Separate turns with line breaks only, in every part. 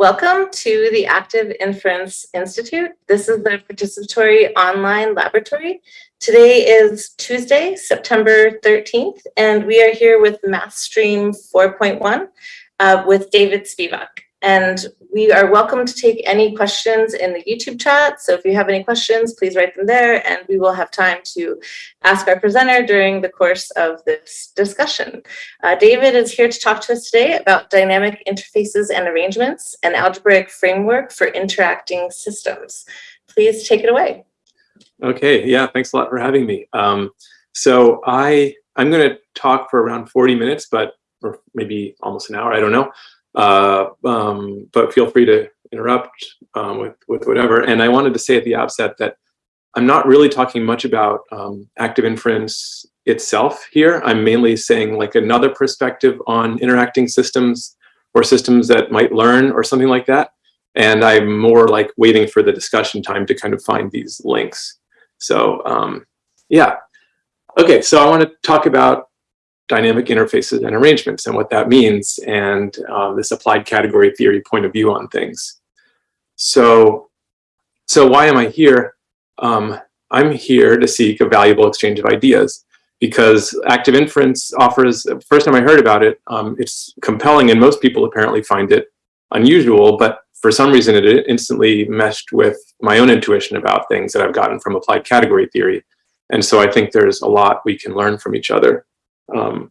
Welcome to the Active Inference Institute. This is the participatory online laboratory. Today is Tuesday, September 13th, and we are here with MathStream 4.1 uh, with David Spivak. And we are welcome to take any questions in the YouTube chat. So if you have any questions, please write them there and we will have time to ask our presenter during the course of this discussion. Uh, David is here to talk to us today about dynamic interfaces and arrangements, an algebraic framework for interacting systems. Please take it away.
Okay, yeah, thanks a lot for having me. Um, so I, I'm gonna talk for around 40 minutes, but or maybe almost an hour, I don't know. Uh, um, but feel free to interrupt um, with, with whatever. And I wanted to say at the outset that I'm not really talking much about um, active inference itself here. I'm mainly saying like another perspective on interacting systems or systems that might learn or something like that. And I'm more like waiting for the discussion time to kind of find these links. So um, yeah. Okay, so I want to talk about dynamic interfaces and arrangements and what that means and um, this applied category theory point of view on things. So, so why am I here? Um, I'm here to seek a valuable exchange of ideas because active inference offers, first time I heard about it, um, it's compelling and most people apparently find it unusual, but for some reason it instantly meshed with my own intuition about things that I've gotten from applied category theory. And so I think there's a lot we can learn from each other. Um,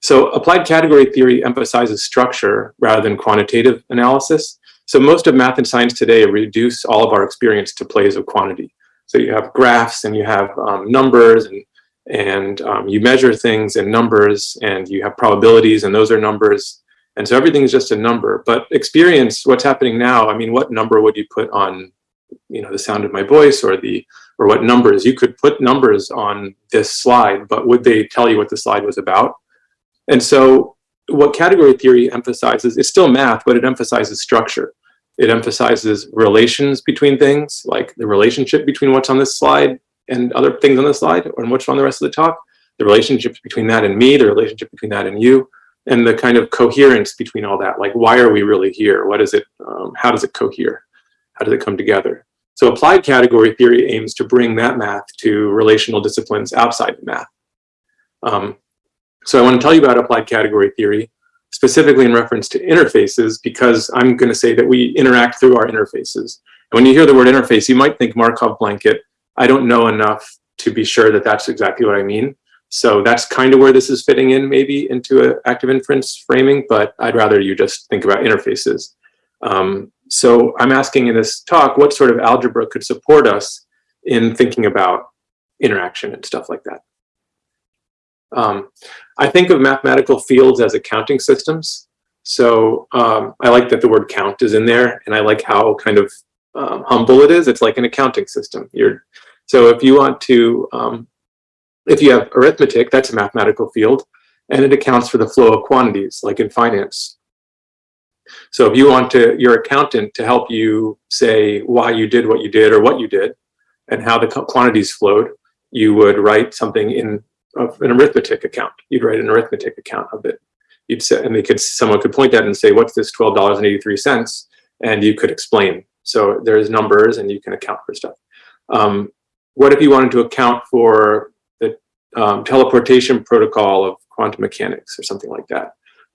so applied category theory emphasizes structure rather than quantitative analysis. So most of math and science today reduce all of our experience to plays of quantity. So you have graphs and you have um, numbers and, and um, you measure things in numbers and you have probabilities and those are numbers. And so everything is just a number. But experience, what's happening now, I mean, what number would you put on you know, the sound of my voice or the or what numbers. You could put numbers on this slide, but would they tell you what the slide was about? And so what category theory emphasizes, it's still math, but it emphasizes structure. It emphasizes relations between things, like the relationship between what's on this slide and other things on the slide, and what's on the rest of the talk, the relationship between that and me, the relationship between that and you, and the kind of coherence between all that. Like, why are we really here? What is it? Um, how does it cohere? How does it come together? So applied category theory aims to bring that math to relational disciplines outside the math. Um, so I want to tell you about applied category theory, specifically in reference to interfaces, because I'm going to say that we interact through our interfaces. And when you hear the word interface, you might think Markov blanket. I don't know enough to be sure that that's exactly what I mean. So that's kind of where this is fitting in maybe into an active inference framing, but I'd rather you just think about interfaces. Um, so I'm asking in this talk, what sort of algebra could support us in thinking about interaction and stuff like that. Um, I think of mathematical fields as accounting systems. So um, I like that the word count is in there and I like how kind of um, humble it is. It's like an accounting system. You're, so if you want to, um, if you have arithmetic, that's a mathematical field and it accounts for the flow of quantities like in finance. So if you want to your accountant to help you say why you did what you did or what you did and how the quantities flowed, you would write something in of an arithmetic account. You'd write an arithmetic account of it. You'd say, and they could someone could point at and say, what's this $12.83? And you could explain. So there's numbers and you can account for stuff. Um, what if you wanted to account for the um, teleportation protocol of quantum mechanics or something like that?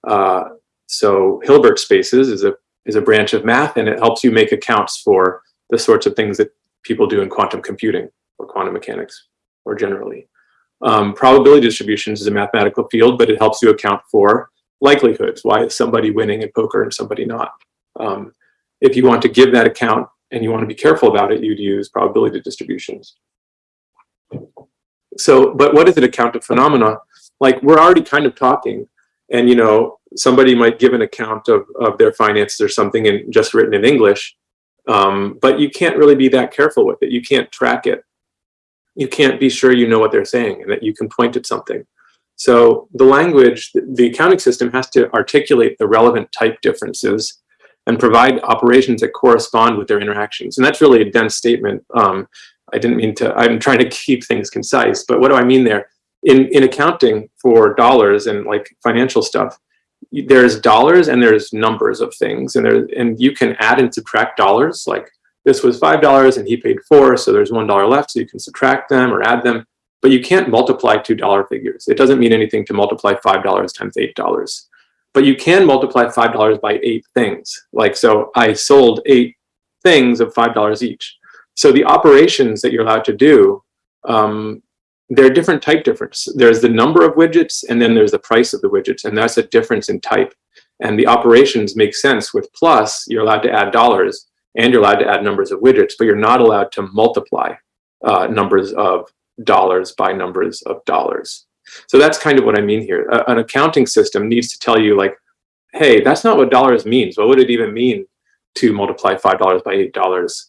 Uh, so Hilbert spaces is a, is a branch of math and it helps you make accounts for the sorts of things that people do in quantum computing or quantum mechanics or generally. Um, probability distributions is a mathematical field, but it helps you account for likelihoods. Why is somebody winning in poker and somebody not? Um, if you want to give that account and you want to be careful about it, you'd use probability distributions. So, but what is an account of phenomena? Like we're already kind of talking and you know, somebody might give an account of, of their finances or something and just written in English, um, but you can't really be that careful with it. You can't track it. You can't be sure you know what they're saying and that you can point at something. So the language, the accounting system has to articulate the relevant type differences and provide operations that correspond with their interactions. And that's really a dense statement. Um, I didn't mean to, I'm trying to keep things concise, but what do I mean there? In, in accounting for dollars and like financial stuff, there's dollars and there's numbers of things and there and you can add and subtract dollars like this was five dollars and he paid four so there's one dollar left so you can subtract them or add them but you can't multiply two dollar figures. It doesn't mean anything to multiply five dollars times eight dollars but you can multiply five dollars by eight things. Like so i sold eight things of five dollars each. So the operations that you're allowed to do um, there are different type differences. There's the number of widgets and then there's the price of the widgets and that's a difference in type. And the operations make sense with plus, you're allowed to add dollars and you're allowed to add numbers of widgets, but you're not allowed to multiply uh, numbers of dollars by numbers of dollars. So that's kind of what I mean here. A, an accounting system needs to tell you like, hey, that's not what dollars means. What would it even mean to multiply $5 by $8?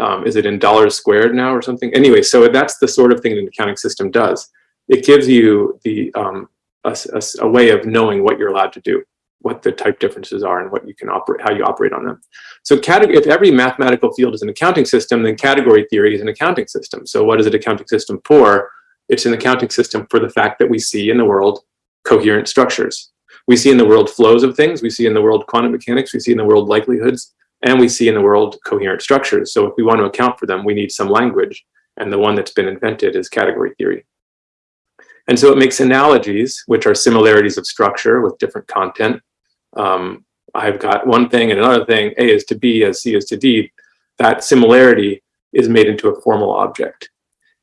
Um, is it in dollars squared now or something? Anyway, so that's the sort of thing an accounting system does. It gives you the um, a, a, a, way of knowing what you're allowed to do, what the type differences are and what you can operate, how you operate on them. So if every mathematical field is an accounting system, then category theory is an accounting system. So what is an accounting system for? It's an accounting system for the fact that we see in the world coherent structures. We see in the world flows of things, we see in the world quantum mechanics, we see in the world likelihoods, and we see in the world coherent structures. So if we want to account for them, we need some language. And the one that's been invented is category theory. And so it makes analogies, which are similarities of structure with different content. Um, I've got one thing and another thing, A is to B as C is to D. That similarity is made into a formal object.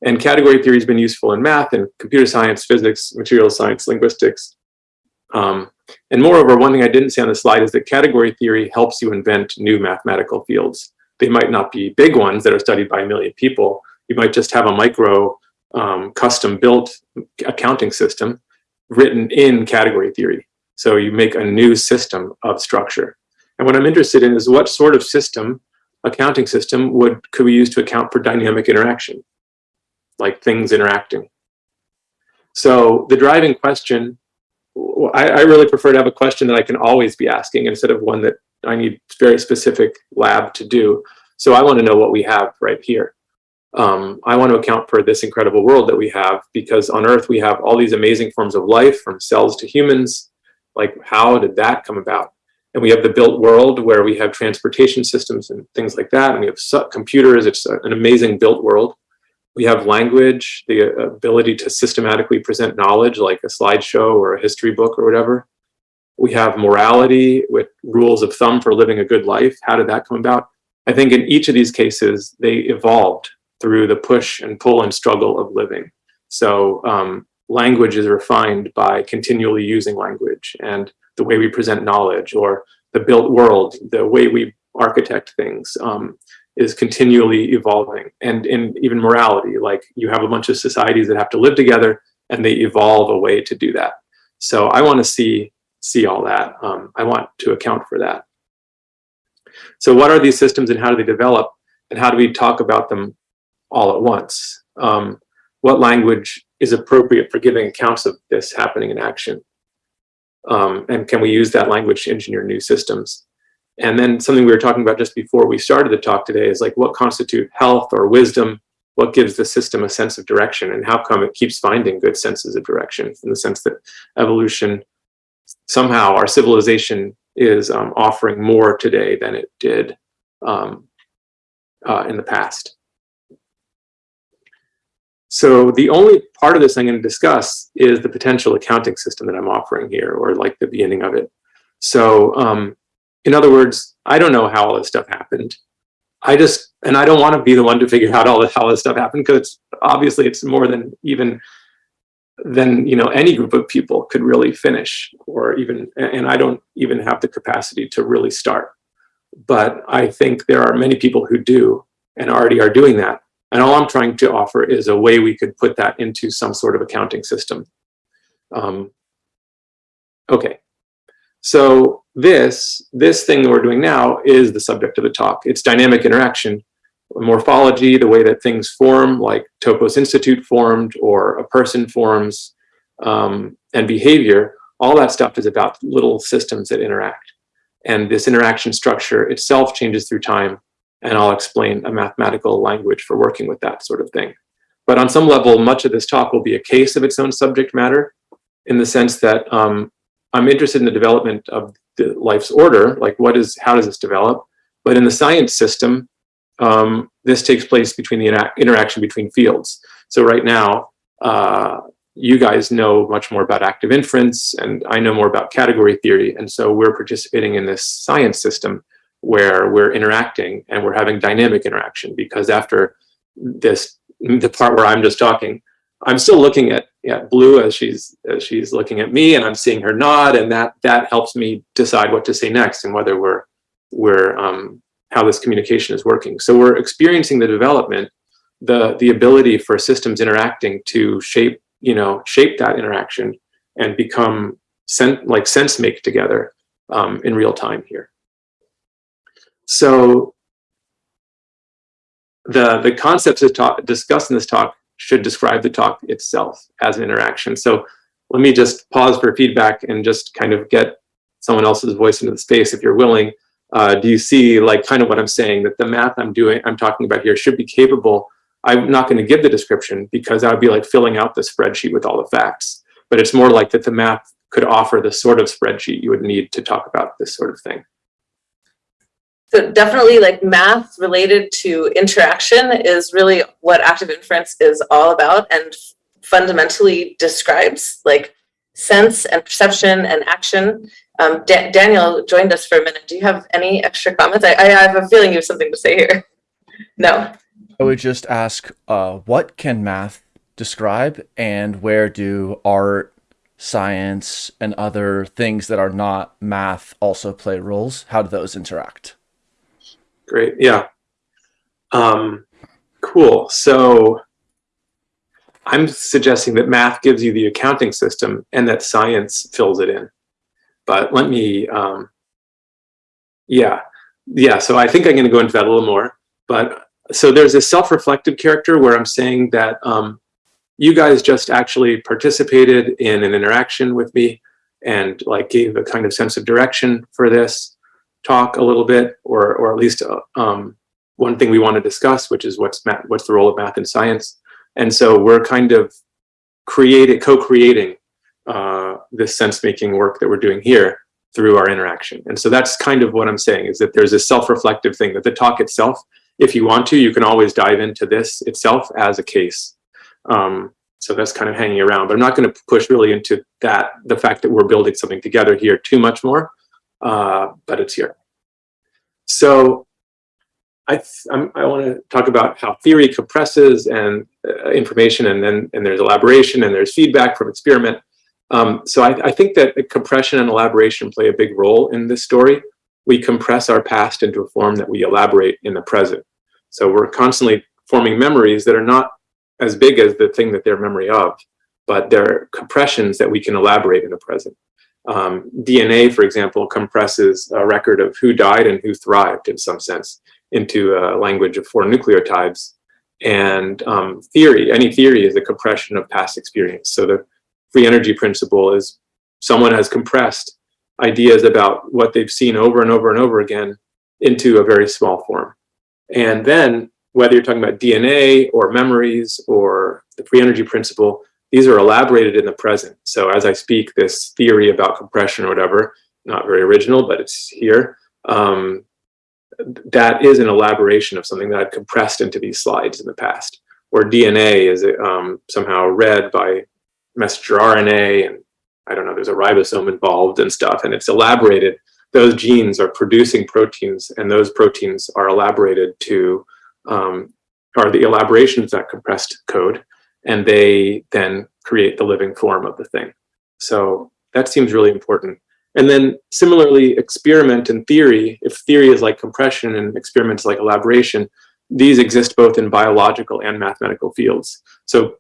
And category theory has been useful in math and computer science, physics, material science, linguistics. Um, and moreover, one thing I didn't say on the slide is that category theory helps you invent new mathematical fields. They might not be big ones that are studied by a million people. You might just have a micro um, custom built accounting system written in category theory. So you make a new system of structure. And what I'm interested in is what sort of system, accounting system, would could we use to account for dynamic interaction, like things interacting. So the driving question I, I, really prefer to have a question that I can always be asking instead of one that I need very specific lab to do. So I want to know what we have right here. Um, I want to account for this incredible world that we have because on Earth we have all these amazing forms of life from cells to humans. Like how did that come about? And we have the built world where we have transportation systems and things like that. And we have computers. It's an amazing built world. We have language, the ability to systematically present knowledge like a slideshow or a history book or whatever. We have morality with rules of thumb for living a good life. How did that come about? I think in each of these cases, they evolved through the push and pull and struggle of living. So um, language is refined by continually using language and the way we present knowledge or the built world, the way we architect things. Um, is continually evolving. And in even morality like you have a bunch of societies that have to live together and they evolve a way to do that. So i want to see see all that. Um, i want to account for that. So what are these systems and how do they develop and how do we talk about them all at once? Um, what language is appropriate for giving accounts of this happening in action? Um, and can we use that language to engineer new systems and then something we were talking about just before we started the talk today is like what constitute health or wisdom, what gives the system a sense of direction and how come it keeps finding good senses of direction in the sense that evolution, somehow our civilization is um, offering more today than it did um, uh, in the past. So the only part of this I'm going to discuss is the potential accounting system that I'm offering here, or like the beginning of it. So um, in other words, I don't know how all this stuff happened. I just, and I don't want to be the one to figure out all this, how this stuff happened because obviously it's more than even than you know any group of people could really finish or even and I don't even have the capacity to really start. But I think there are many people who do and already are doing that. And all I'm trying to offer is a way we could put that into some sort of accounting system. Um, okay, so this, this thing that we're doing now is the subject of the talk. It's dynamic interaction, morphology, the way that things form, like Topos Institute formed or a person forms, um, and behavior, all that stuff is about little systems that interact. And this interaction structure itself changes through time, and I'll explain a mathematical language for working with that sort of thing. But on some level, much of this talk will be a case of its own subject matter, in the sense that um, I'm interested in the development of the life's order, like what is, how does this develop? But in the science system, um, this takes place between the intera interaction between fields. So right now, uh, you guys know much more about active inference and I know more about category theory. And so we're participating in this science system where we're interacting and we're having dynamic interaction because after this, the part where I'm just talking, I'm still looking at, at Blue as she's as she's looking at me and I'm seeing her nod and that that helps me decide what to say next and whether we're we're um, how this communication is working. So we're experiencing the development, the the ability for systems interacting to shape, you know, shape that interaction and become sen like sense make together um, in real time here. So the the concepts discussed in this talk should describe the talk itself as an interaction. So let me just pause for feedback and just kind of get someone else's voice into the space if you're willing. Uh, do you see like kind of what I'm saying that the math I'm doing, I'm talking about here should be capable. I'm not going to give the description because that would be like filling out the spreadsheet with all the facts. But it's more like that the math could offer the sort of spreadsheet you would need to talk about this sort of thing.
So definitely like math related to interaction is really what active inference is all about and fundamentally describes like sense and perception and action. Um, da Daniel joined us for a minute. Do you have any extra comments? I, I have a feeling you have something to say here. No.
I would just ask, uh, what can math describe and where do art, science, and other things that are not math also play roles? How do those interact?
Great. Yeah. Um, cool. So I'm suggesting that math gives you the accounting system and that science fills it in. But let me, um, yeah, yeah. So I think I'm going to go into that a little more. But so there's a self-reflective character where I'm saying that um, you guys just actually participated in an interaction with me and like gave a kind of sense of direction for this talk a little bit, or or at least uh, um, one thing we want to discuss, which is what's math, what's the role of math in science. And so we're kind of creating, co-creating uh, this sense-making work that we're doing here through our interaction. And so that's kind of what I'm saying is that there's a self-reflective thing that the talk itself, if you want to, you can always dive into this itself as a case. Um, so that's kind of hanging around, but I'm not going to push really into that, the fact that we're building something together here too much more uh, but it's here. So I, I want to talk about how theory compresses and uh, information and then and there's elaboration and there's feedback from experiment. Um, so I, I think that compression and elaboration play a big role in this story. We compress our past into a form that we elaborate in the present. So we're constantly forming memories that are not as big as the thing that they're memory of, but they're compressions that we can elaborate in the present. Um, DNA, for example, compresses a record of who died and who thrived in some sense into a language of four nucleotides. And um, theory, any theory is a compression of past experience. So the free energy principle is someone has compressed ideas about what they've seen over and over and over again into a very small form. And then whether you're talking about DNA or memories or the free energy principle, these are elaborated in the present. So as I speak, this theory about compression or whatever, not very original, but it's here. Um, that is an elaboration of something that I've compressed into these slides in the past. Or DNA is um, somehow read by messenger RNA, and I don't know, there's a ribosome involved and stuff, and it's elaborated. Those genes are producing proteins, and those proteins are elaborated to, um, are the elaborations of that compressed code and they then create the living form of the thing. So that seems really important. And then similarly, experiment and theory, if theory is like compression and experiments like elaboration, these exist both in biological and mathematical fields. So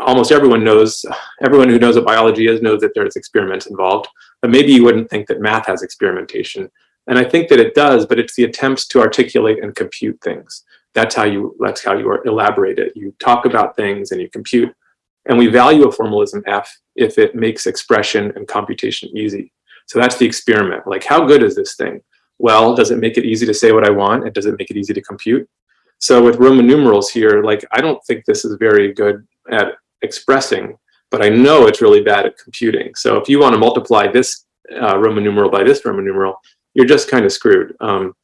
almost everyone knows, everyone who knows what biology is knows that there's experiments involved, but maybe you wouldn't think that math has experimentation. And I think that it does, but it's the attempts to articulate and compute things that's how you that's how you elaborate it. You talk about things and you compute. And we value a formalism F if it makes expression and computation easy. So that's the experiment. Like, how good is this thing? Well, does it make it easy to say what I want? And does it make it easy to compute? So with Roman numerals here, like, I don't think this is very good at expressing, but I know it's really bad at computing. So if you want to multiply this uh, Roman numeral by this Roman numeral, you're just kind of screwed. Um,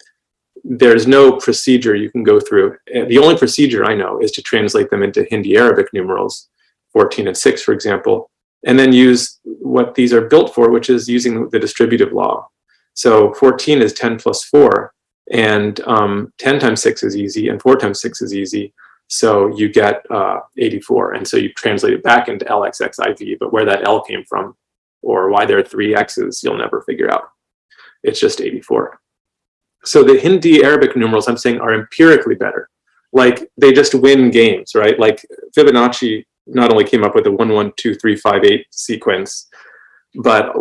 there's no procedure you can go through. The only procedure I know is to translate them into Hindi Arabic numerals, 14 and 6, for example, and then use what these are built for, which is using the distributive law. So 14 is 10 plus 4, and um, 10 times 6 is easy, and 4 times 6 is easy. So you get uh, 84, and so you translate it back into LXXIV, but where that L came from, or why there are three X's, you'll never figure out. It's just 84. So the Hindi Arabic numerals I'm saying are empirically better. Like they just win games, right? Like Fibonacci not only came up with a one, one, two, three, five, eight sequence, but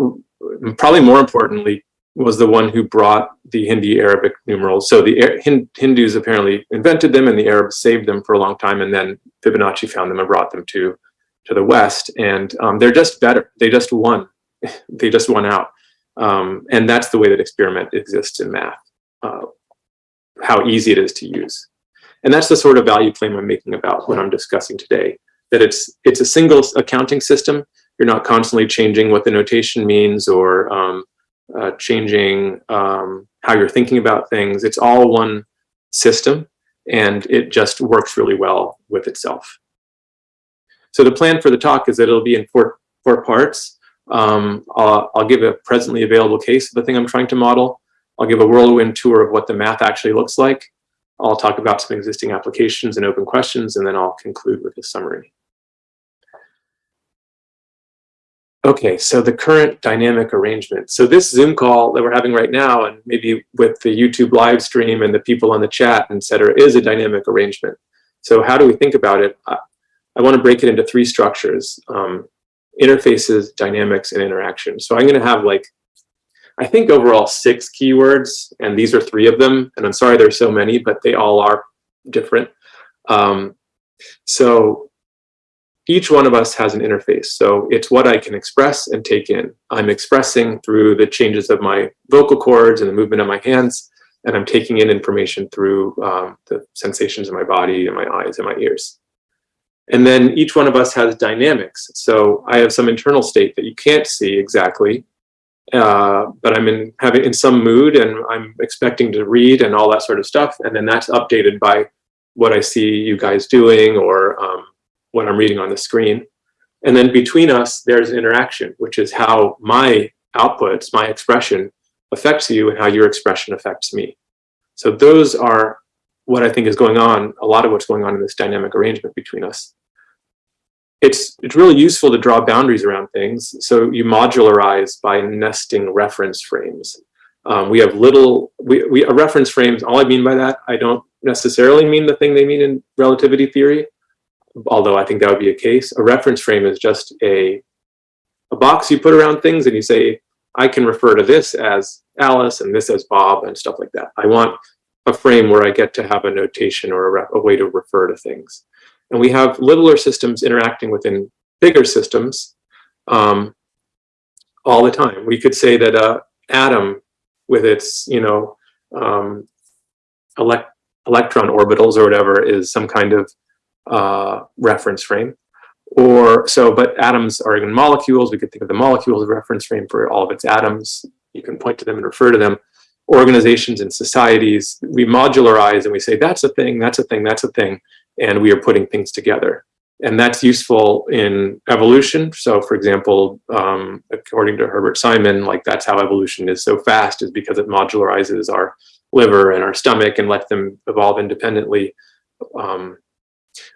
probably more importantly, was the one who brought the Hindi Arabic numerals. So the Hindus apparently invented them and the Arabs saved them for a long time. And then Fibonacci found them and brought them to, to the West. And um, they're just better. They just won. they just won out. Um, and that's the way that experiment exists in math, uh, how easy it is to use. And that's the sort of value claim I'm making about what I'm discussing today, that it's, it's a single accounting system. You're not constantly changing what the notation means or um, uh, changing um, how you're thinking about things. It's all one system and it just works really well with itself. So the plan for the talk is that it'll be in four, four parts. Um, I'll, I'll give a presently available case of the thing I'm trying to model. I'll give a whirlwind tour of what the math actually looks like. I'll talk about some existing applications and open questions, and then I'll conclude with a summary. Okay, so the current dynamic arrangement. So this Zoom call that we're having right now, and maybe with the YouTube live stream and the people on the chat, et cetera, is a dynamic arrangement. So how do we think about it? I, I want to break it into three structures, um, interfaces, dynamics, and interaction. So I'm going to have like, I think overall six keywords, and these are three of them. And I'm sorry there's so many, but they all are different. Um, so each one of us has an interface. So it's what I can express and take in. I'm expressing through the changes of my vocal cords and the movement of my hands, and I'm taking in information through um, the sensations in my body and my eyes and my ears. And then each one of us has dynamics. So I have some internal state that you can't see exactly, uh, but I'm in having in some mood and I'm expecting to read and all that sort of stuff. And then that's updated by what I see you guys doing or um, what I'm reading on the screen. And then between us, there's interaction, which is how my outputs, my expression affects you and how your expression affects me. So those are what I think is going on, a lot of what's going on in this dynamic arrangement between us. It's, it's really useful to draw boundaries around things. So you modularize by nesting reference frames. Um, we have little, we, we, a reference frames, all I mean by that, I don't necessarily mean the thing they mean in relativity theory, although I think that would be a case. A reference frame is just a, a box you put around things and you say, I can refer to this as Alice and this as Bob and stuff like that. I want a frame where I get to have a notation or a, a way to refer to things. And we have littler systems interacting within bigger systems um, all the time. We could say that a atom with its, you know, um, elect electron orbitals or whatever is some kind of uh, reference frame. Or so, but atoms are even molecules. We could think of the molecule as a reference frame for all of its atoms. You can point to them and refer to them. Organizations and societies, we modularize and we say, that's a thing, that's a thing, that's a thing. And we are putting things together. And that's useful in evolution. So for example, um, according to Herbert Simon, like that's how evolution is so fast is because it modularizes our liver and our stomach and lets them evolve independently. Um,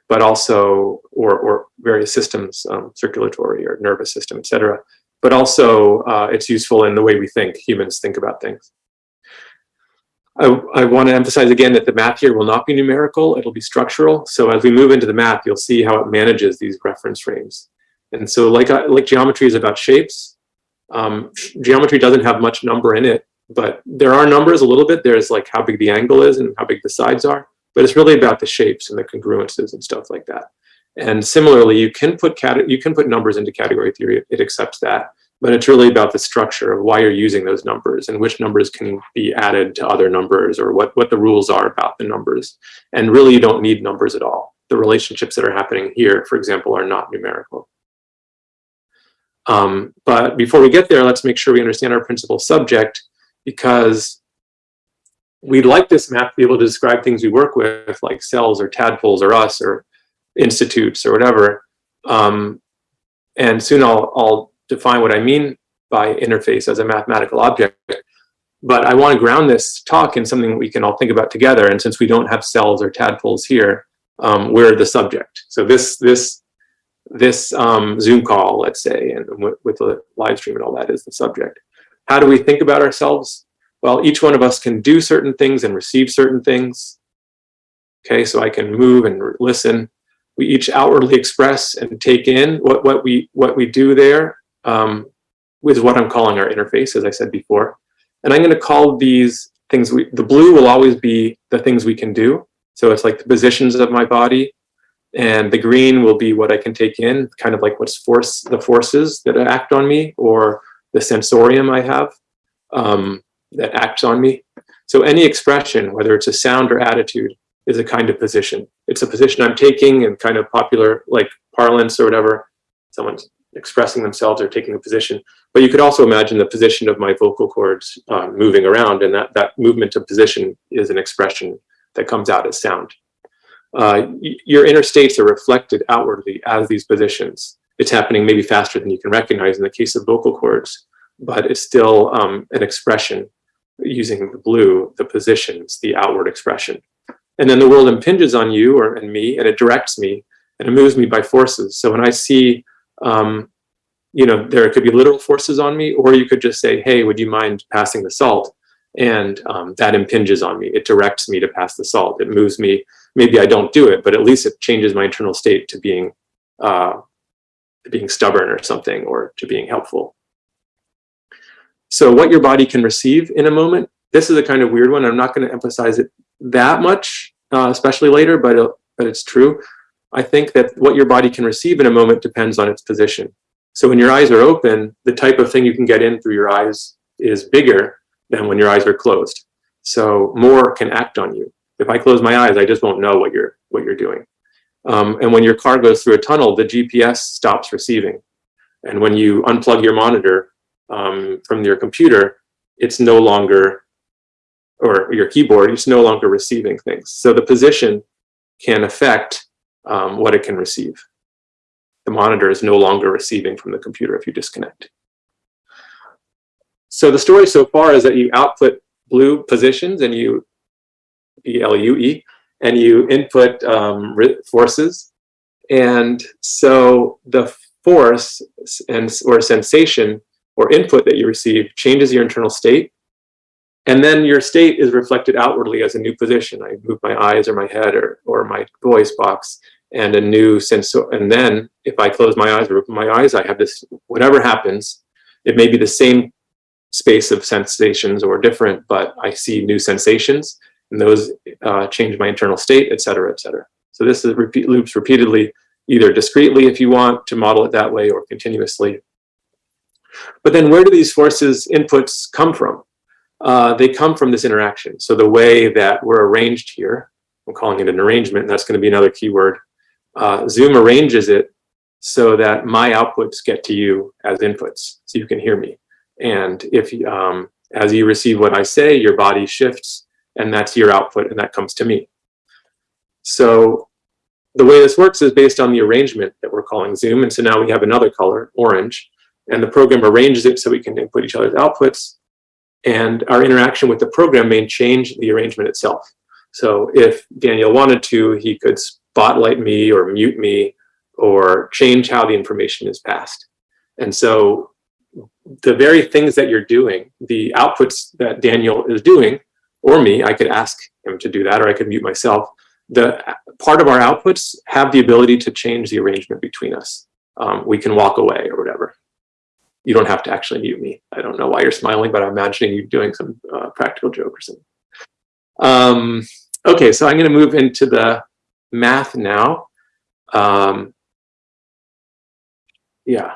but also, or, or various systems, um, circulatory or nervous system, et cetera. But also uh, it's useful in the way we think, humans think about things. I, I want to emphasize again that the math here will not be numerical, it'll be structural. So as we move into the math, you'll see how it manages these reference frames. And so like, uh, like geometry is about shapes, um, geometry doesn't have much number in it, but there are numbers a little bit. There's like how big the angle is and how big the sides are, but it's really about the shapes and the congruences and stuff like that. And similarly, you can put you can put numbers into category theory, it accepts that, but it's really about the structure of why you're using those numbers and which numbers can be added to other numbers or what, what the rules are about the numbers. And really you don't need numbers at all. The relationships that are happening here, for example, are not numerical. Um, but before we get there, let's make sure we understand our principal subject because we'd like this map to be able to describe things we work with, like cells or tadpoles or us or institutes or whatever. Um, and soon I'll, I'll define what I mean by interface as a mathematical object. But I want to ground this talk in something we can all think about together. And since we don't have cells or tadpoles here, um, we're the subject. So this this this um, Zoom call, let's say, and with, the live stream and all that is the subject. How do we think about ourselves? Well, each one of us can do certain things and receive certain things. Okay, so I can move and listen. We each outwardly express and take in what, what we what we do there um, is what I'm calling our interface, as I said before. And I'm going to call these things, we, the blue will always be the things we can do. So it's like the positions of my body. And the green will be what I can take in, kind of like what's force, the forces that act on me or the sensorium I have um, that acts on me. So any expression, whether it's a sound or attitude, is a kind of position. It's a position I'm taking in kind of popular like parlance or whatever. Someone's expressing themselves or taking a position. But you could also imagine the position of my vocal cords uh, moving around and that, that movement of position is an expression that comes out as sound. Uh, your inner states are reflected outwardly as these positions. It's happening maybe faster than you can recognize in the case of vocal cords, but it's still um, an expression using the blue, the positions, the outward expression. And then the world impinges on you or and me, and it directs me, and it moves me by forces. So when I see um, you know, there could be literal forces on me, or you could just say, hey, would you mind passing the salt? And um, that impinges on me. It directs me to pass the salt. It moves me. Maybe I don't do it, but at least it changes my internal state to being, uh, being stubborn or something, or to being helpful. So what your body can receive in a moment, this is a kind of weird one. I'm not going to emphasize it that much, uh, especially later, but, it, but it's true. I think that what your body can receive in a moment depends on its position. So when your eyes are open, the type of thing you can get in through your eyes is bigger than when your eyes are closed. So more can act on you. If I close my eyes, I just won't know what you're what you're doing. Um, and when your car goes through a tunnel, the GPS stops receiving. And when you unplug your monitor um, from your computer, it's no longer, or your keyboard, it's no longer receiving things. So the position can affect um, what it can receive the monitor is no longer receiving from the computer if you disconnect. So the story so far is that you output blue positions and you, B-L-U-E, and you input um, forces. And so the force and or sensation or input that you receive changes your internal state. And then your state is reflected outwardly as a new position. I move my eyes or my head or, or my voice box and a new sense. And then if I close my eyes or open my eyes, I have this, whatever happens, it may be the same space of sensations or different, but I see new sensations and those uh, change my internal state, et cetera, et cetera. So this is repeat loops repeatedly, either discretely if you want to model it that way or continuously. But then where do these forces inputs come from? Uh, they come from this interaction. So the way that we're arranged here, I'm calling it an arrangement, and that's going to be another keyword uh, Zoom arranges it so that my outputs get to you as inputs, so you can hear me. And if um, as you receive what I say, your body shifts, and that's your output, and that comes to me. So the way this works is based on the arrangement that we're calling Zoom, and so now we have another color, orange, and the program arranges it so we can input each other's outputs, and our interaction with the program may change the arrangement itself. So if Daniel wanted to, he could spotlight me or mute me or change how the information is passed. And so the very things that you're doing, the outputs that Daniel is doing, or me, I could ask him to do that, or I could mute myself. The part of our outputs have the ability to change the arrangement between us. Um, we can walk away or whatever. You don't have to actually mute me. I don't know why you're smiling, but I'm imagining you doing some uh, practical joke or something. Um, okay, so I'm going to move into the math now. Um, yeah.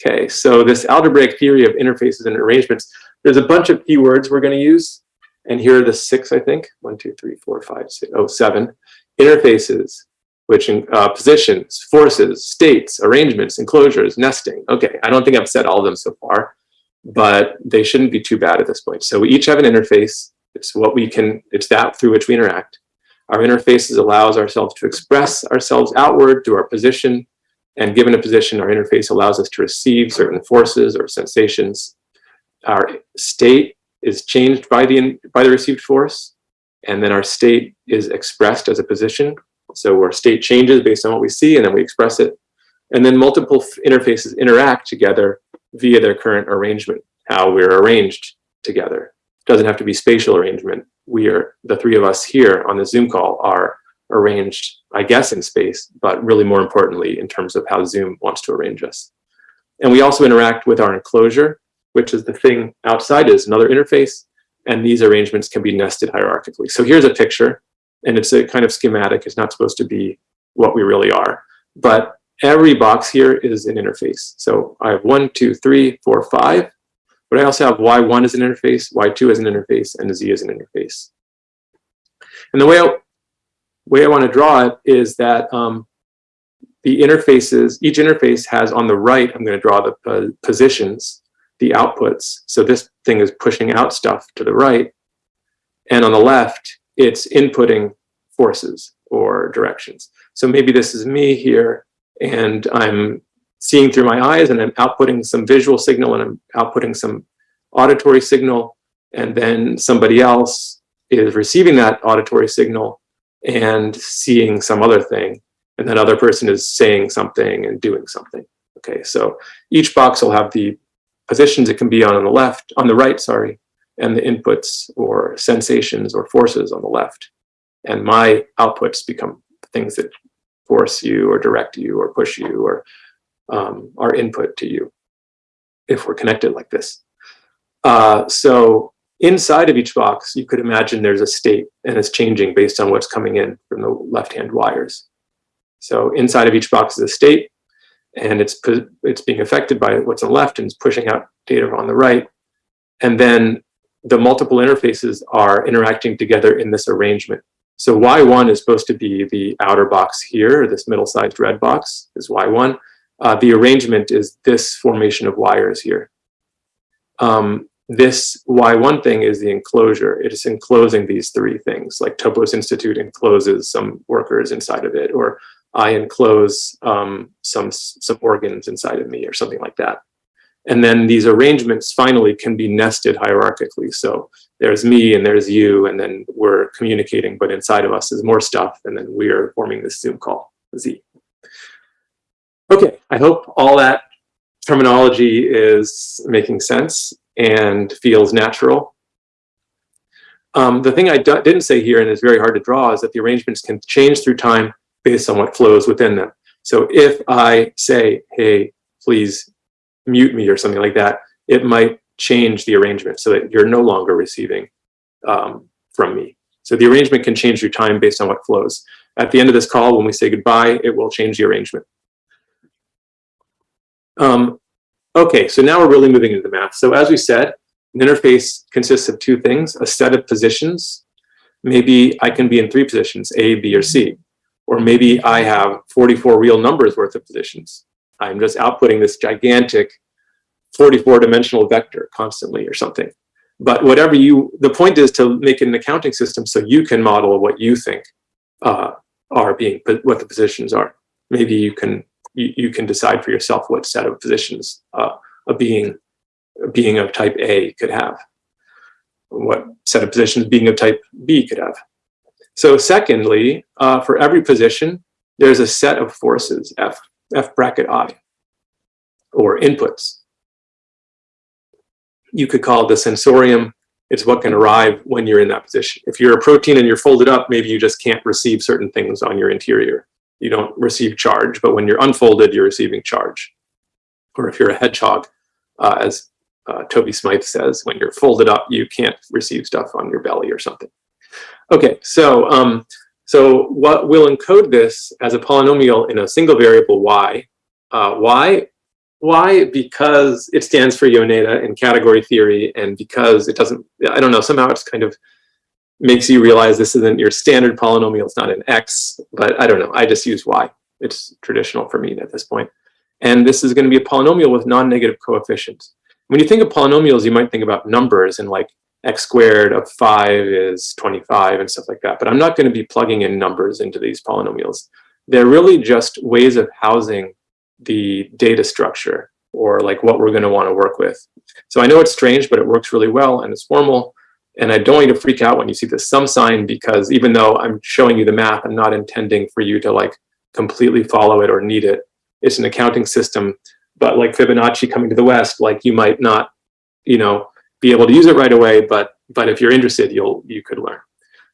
Okay, so this algebraic theory of interfaces and arrangements, there's a bunch of keywords we're going to use. And here are the six, I think. One, two, three, four, five, six, oh, seven. Interfaces, which uh, positions, forces, states, arrangements, enclosures, nesting. Okay, I don't think I've said all of them so far, but they shouldn't be too bad at this point. So we each have an interface. It's what we can, it's that through which we interact. Our interfaces allows ourselves to express ourselves outward through our position. And given a position, our interface allows us to receive certain forces or sensations. Our state is changed by the, by the received force. And then our state is expressed as a position. So our state changes based on what we see and then we express it. And then multiple interfaces interact together via their current arrangement, how we're arranged together. It doesn't have to be spatial arrangement. We are, the three of us here on the Zoom call are arranged, I guess, in space, but really more importantly, in terms of how Zoom wants to arrange us. And we also interact with our enclosure, which is the thing outside is another interface. And these arrangements can be nested hierarchically. So here's a picture and it's a kind of schematic. It's not supposed to be what we really are. But every box here is an interface. So I have one, two, three, four, five. But I also have Y1 as an interface, Y2 as an interface, and Z as an interface. And the way I, way I want to draw it is that um, the interfaces, each interface has on the right, I'm going to draw the uh, positions, the outputs. So this thing is pushing out stuff to the right. And on the left, it's inputting forces or directions. So maybe this is me here and I'm seeing through my eyes and I'm outputting some visual signal and I'm outputting some auditory signal and then somebody else is receiving that auditory signal and seeing some other thing and that other person is saying something and doing something. Okay, so each box will have the positions it can be on, on the left, on the right, sorry, and the inputs or sensations or forces on the left. And my outputs become things that force you or direct you or push you or um, are input to you if we're connected like this. Uh, so inside of each box, you could imagine there's a state and it's changing based on what's coming in from the left-hand wires. So inside of each box is a state and it's, it's being affected by what's on the left and it's pushing out data on the right. And then the multiple interfaces are interacting together in this arrangement. So Y1 is supposed to be the outer box here, this middle-sized red box is Y1. Uh, the arrangement is this formation of wires here. Um, this Y1 thing is the enclosure. It is enclosing these three things, like Topos Institute encloses some workers inside of it, or I enclose um, some, some organs inside of me, or something like that. And then these arrangements finally can be nested hierarchically. So there's me and there's you, and then we're communicating, but inside of us is more stuff, and then we are forming this Zoom call, Z. Okay, I hope all that terminology is making sense and feels natural. Um, the thing I didn't say here, and is very hard to draw, is that the arrangements can change through time based on what flows within them. So if I say, hey, please mute me or something like that, it might change the arrangement so that you're no longer receiving um, from me. So the arrangement can change through time based on what flows. At the end of this call, when we say goodbye, it will change the arrangement. Um, okay, so now we're really moving into the math. So as we said, an interface consists of two things, a set of positions. Maybe I can be in three positions, A, B, or C. Or maybe I have 44 real numbers worth of positions. I'm just outputting this gigantic 44 dimensional vector constantly or something. But whatever you, the point is to make an accounting system so you can model what you think uh, are being, what the positions are. Maybe you can, you, you can decide for yourself what set of positions uh, a being, a being of type A could have. What set of positions being of type B could have. So secondly, uh, for every position, there's a set of forces, F, F bracket I, or inputs. You could call the sensorium. It's what can arrive when you're in that position. If you're a protein and you're folded up, maybe you just can't receive certain things on your interior. You don't receive charge, but when you're unfolded, you're receiving charge. Or if you're a hedgehog, uh, as uh, Toby Smithe says, when you're folded up, you can't receive stuff on your belly or something. Okay, so um, so what will encode this as a polynomial in a single variable y. Uh, why? Why? Because it stands for Yoneda in category theory and because it doesn't, I don't know, somehow it's kind of makes you realize this isn't your standard polynomial. It's not an x, but I don't know. I just use y. It's traditional for me at this point. And this is going to be a polynomial with non-negative coefficients. When you think of polynomials, you might think about numbers and like x squared of 5 is 25 and stuff like that. But I'm not going to be plugging in numbers into these polynomials. They're really just ways of housing the data structure or like what we're going to want to work with. So I know it's strange, but it works really well and it's formal. And I don't want you to freak out when you see the sum sign because even though I'm showing you the math, I'm not intending for you to like completely follow it or need it. It's an accounting system, but like Fibonacci coming to the West, like you might not, you know, be able to use it right away, but but if you're interested, you'll you could learn.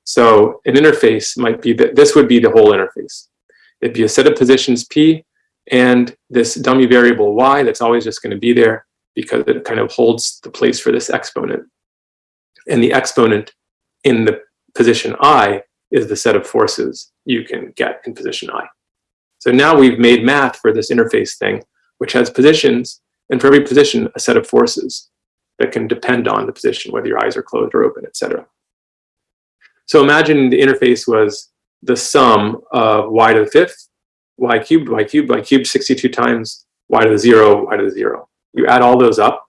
So an interface might be that this would be the whole interface. It'd be a set of positions P and this dummy variable Y that's always just going to be there because it kind of holds the place for this exponent. And the exponent in the position I is the set of forces you can get in position I. So now we've made math for this interface thing, which has positions, and for every position, a set of forces that can depend on the position, whether your eyes are closed or open, etc. So imagine the interface was the sum of y to the fifth, y cubed, y cubed, y cubed 62 times, y to the zero, y to the zero. You add all those up,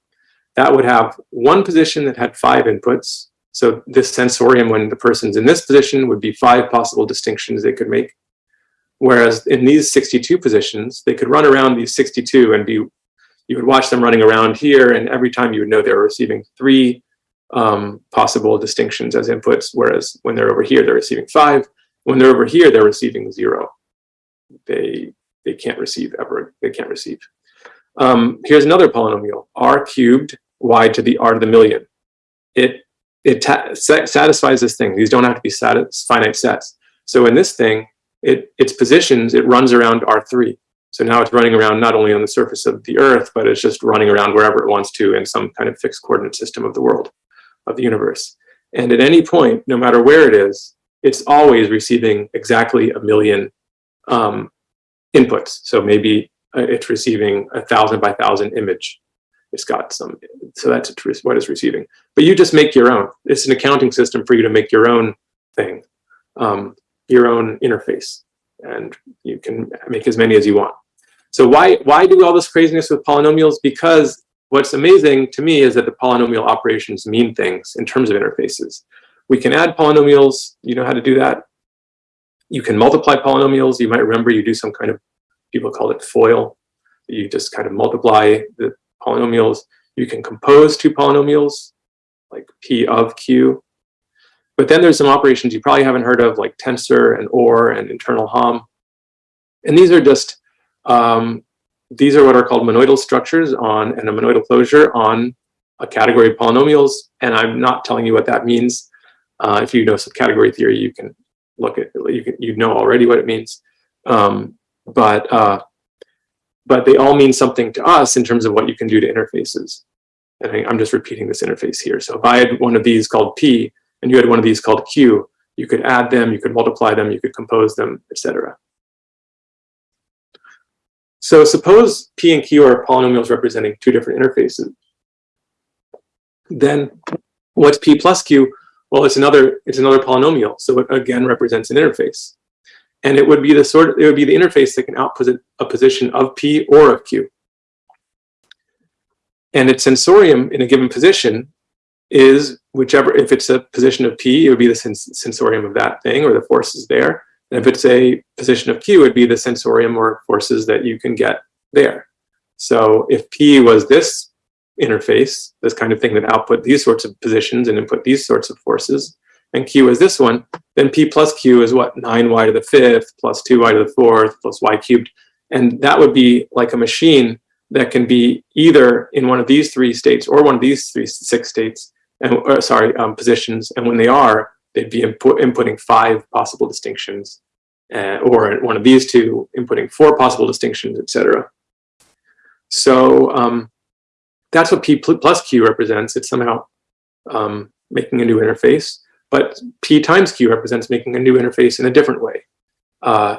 that would have one position that had five inputs. So this sensorium, when the person's in this position, would be five possible distinctions they could make. Whereas in these 62 positions, they could run around these 62 and be you would watch them running around here, and every time you would know they were receiving three um, possible distinctions as inputs, whereas when they're over here, they're receiving five. When they're over here, they're receiving zero. They they can't receive ever. They can't receive. Um, here's another polynomial: r cubed y to the r to the million. It it satisfies this thing. These don't have to be finite sets. So in this thing, it its positions it runs around r3. So now it's running around not only on the surface of the Earth, but it's just running around wherever it wants to in some kind of fixed coordinate system of the world, of the universe. And at any point, no matter where it is, it's always receiving exactly a million um, inputs. So maybe uh, it's receiving a thousand by thousand image. It's got some, so that's what it's receiving. But you just make your own. It's an accounting system for you to make your own thing, um, your own interface. And you can make as many as you want. So why, why do all this craziness with polynomials? Because what's amazing to me is that the polynomial operations mean things in terms of interfaces. We can add polynomials, you know how to do that. You can multiply polynomials. You might remember you do some kind of, people call it FOIL. You just kind of multiply the polynomials. You can compose two polynomials, like P of Q. But then there's some operations you probably haven't heard of, like tensor and OR and internal HOM. And these are just um, these are what are called monoidal structures on and a monoidal closure on a category of polynomials. And I'm not telling you what that means. Uh, if you know some category theory, you can look at you can you know already what it means. Um, but uh, but they all mean something to us in terms of what you can do to interfaces. And I'm just repeating this interface here. So if I had one of these called P and you had one of these called Q, you could add them, you could multiply them, you could compose them, etc. So suppose P and Q are polynomials representing two different interfaces. Then what's P plus Q? Well, it's another it's another polynomial. So it again represents an interface. And it would be the sort of, it would be the interface that can output a position of P or of Q. And its sensorium in a given position is whichever, if it's a position of P, it would be the sens sensorium of that thing or the forces there. And if it's a position of Q, it'd be the sensorium or forces that you can get there. So if P was this interface, this kind of thing that output these sorts of positions and input these sorts of forces, and Q is this one, then P plus Q is what? 9y to the fifth plus 2y to the fourth plus y cubed. And that would be like a machine that can be either in one of these three states or one of these three six states, and or, sorry, um, positions. And when they are, they'd be input, inputting five possible distinctions, uh, or one of these two inputting four possible distinctions, etc. So um, that's what P plus Q represents. It's somehow um, making a new interface, but P times Q represents making a new interface in a different way. Uh,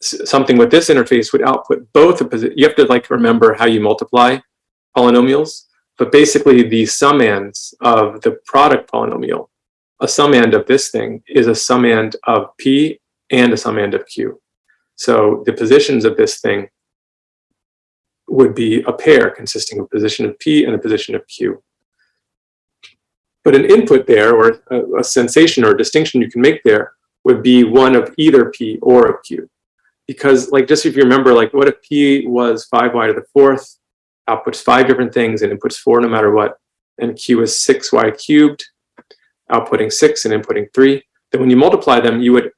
something with this interface would output both a position. You have to like remember how you multiply polynomials, but basically the summands of the product polynomial a summand of this thing is a summand of P and a summand of Q. So the positions of this thing would be a pair consisting of a position of P and a position of Q. But an input there, or a, a sensation or a distinction you can make there, would be one of either P or of Q. Because like, just if you remember, like what if P was five y to the fourth, outputs five different things and inputs four no matter what, and Q is six y cubed, outputting six and inputting three, then when you multiply them, you would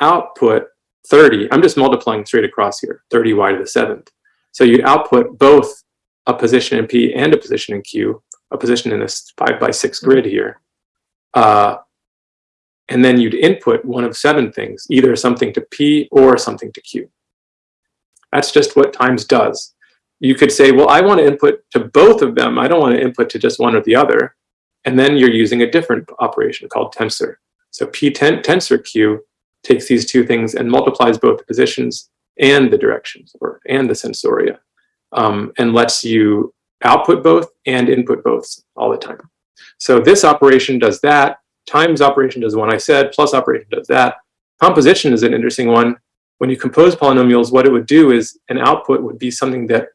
output 30. I'm just multiplying straight across here, 30 y to the seventh. So you'd output both a position in P and a position in Q, a position in this five by six grid here. Uh, and then you'd input one of seven things, either something to P or something to Q. That's just what times does. You could say, well, I want to input to both of them. I don't want to input to just one or the other. And then you're using a different operation called tensor. So P ten tensor Q takes these two things and multiplies both the positions and the directions or and the sensoria um, and lets you output both and input both all the time. So this operation does that, times operation does one I said, plus operation does that. Composition is an interesting one. When you compose polynomials, what it would do is an output would be something that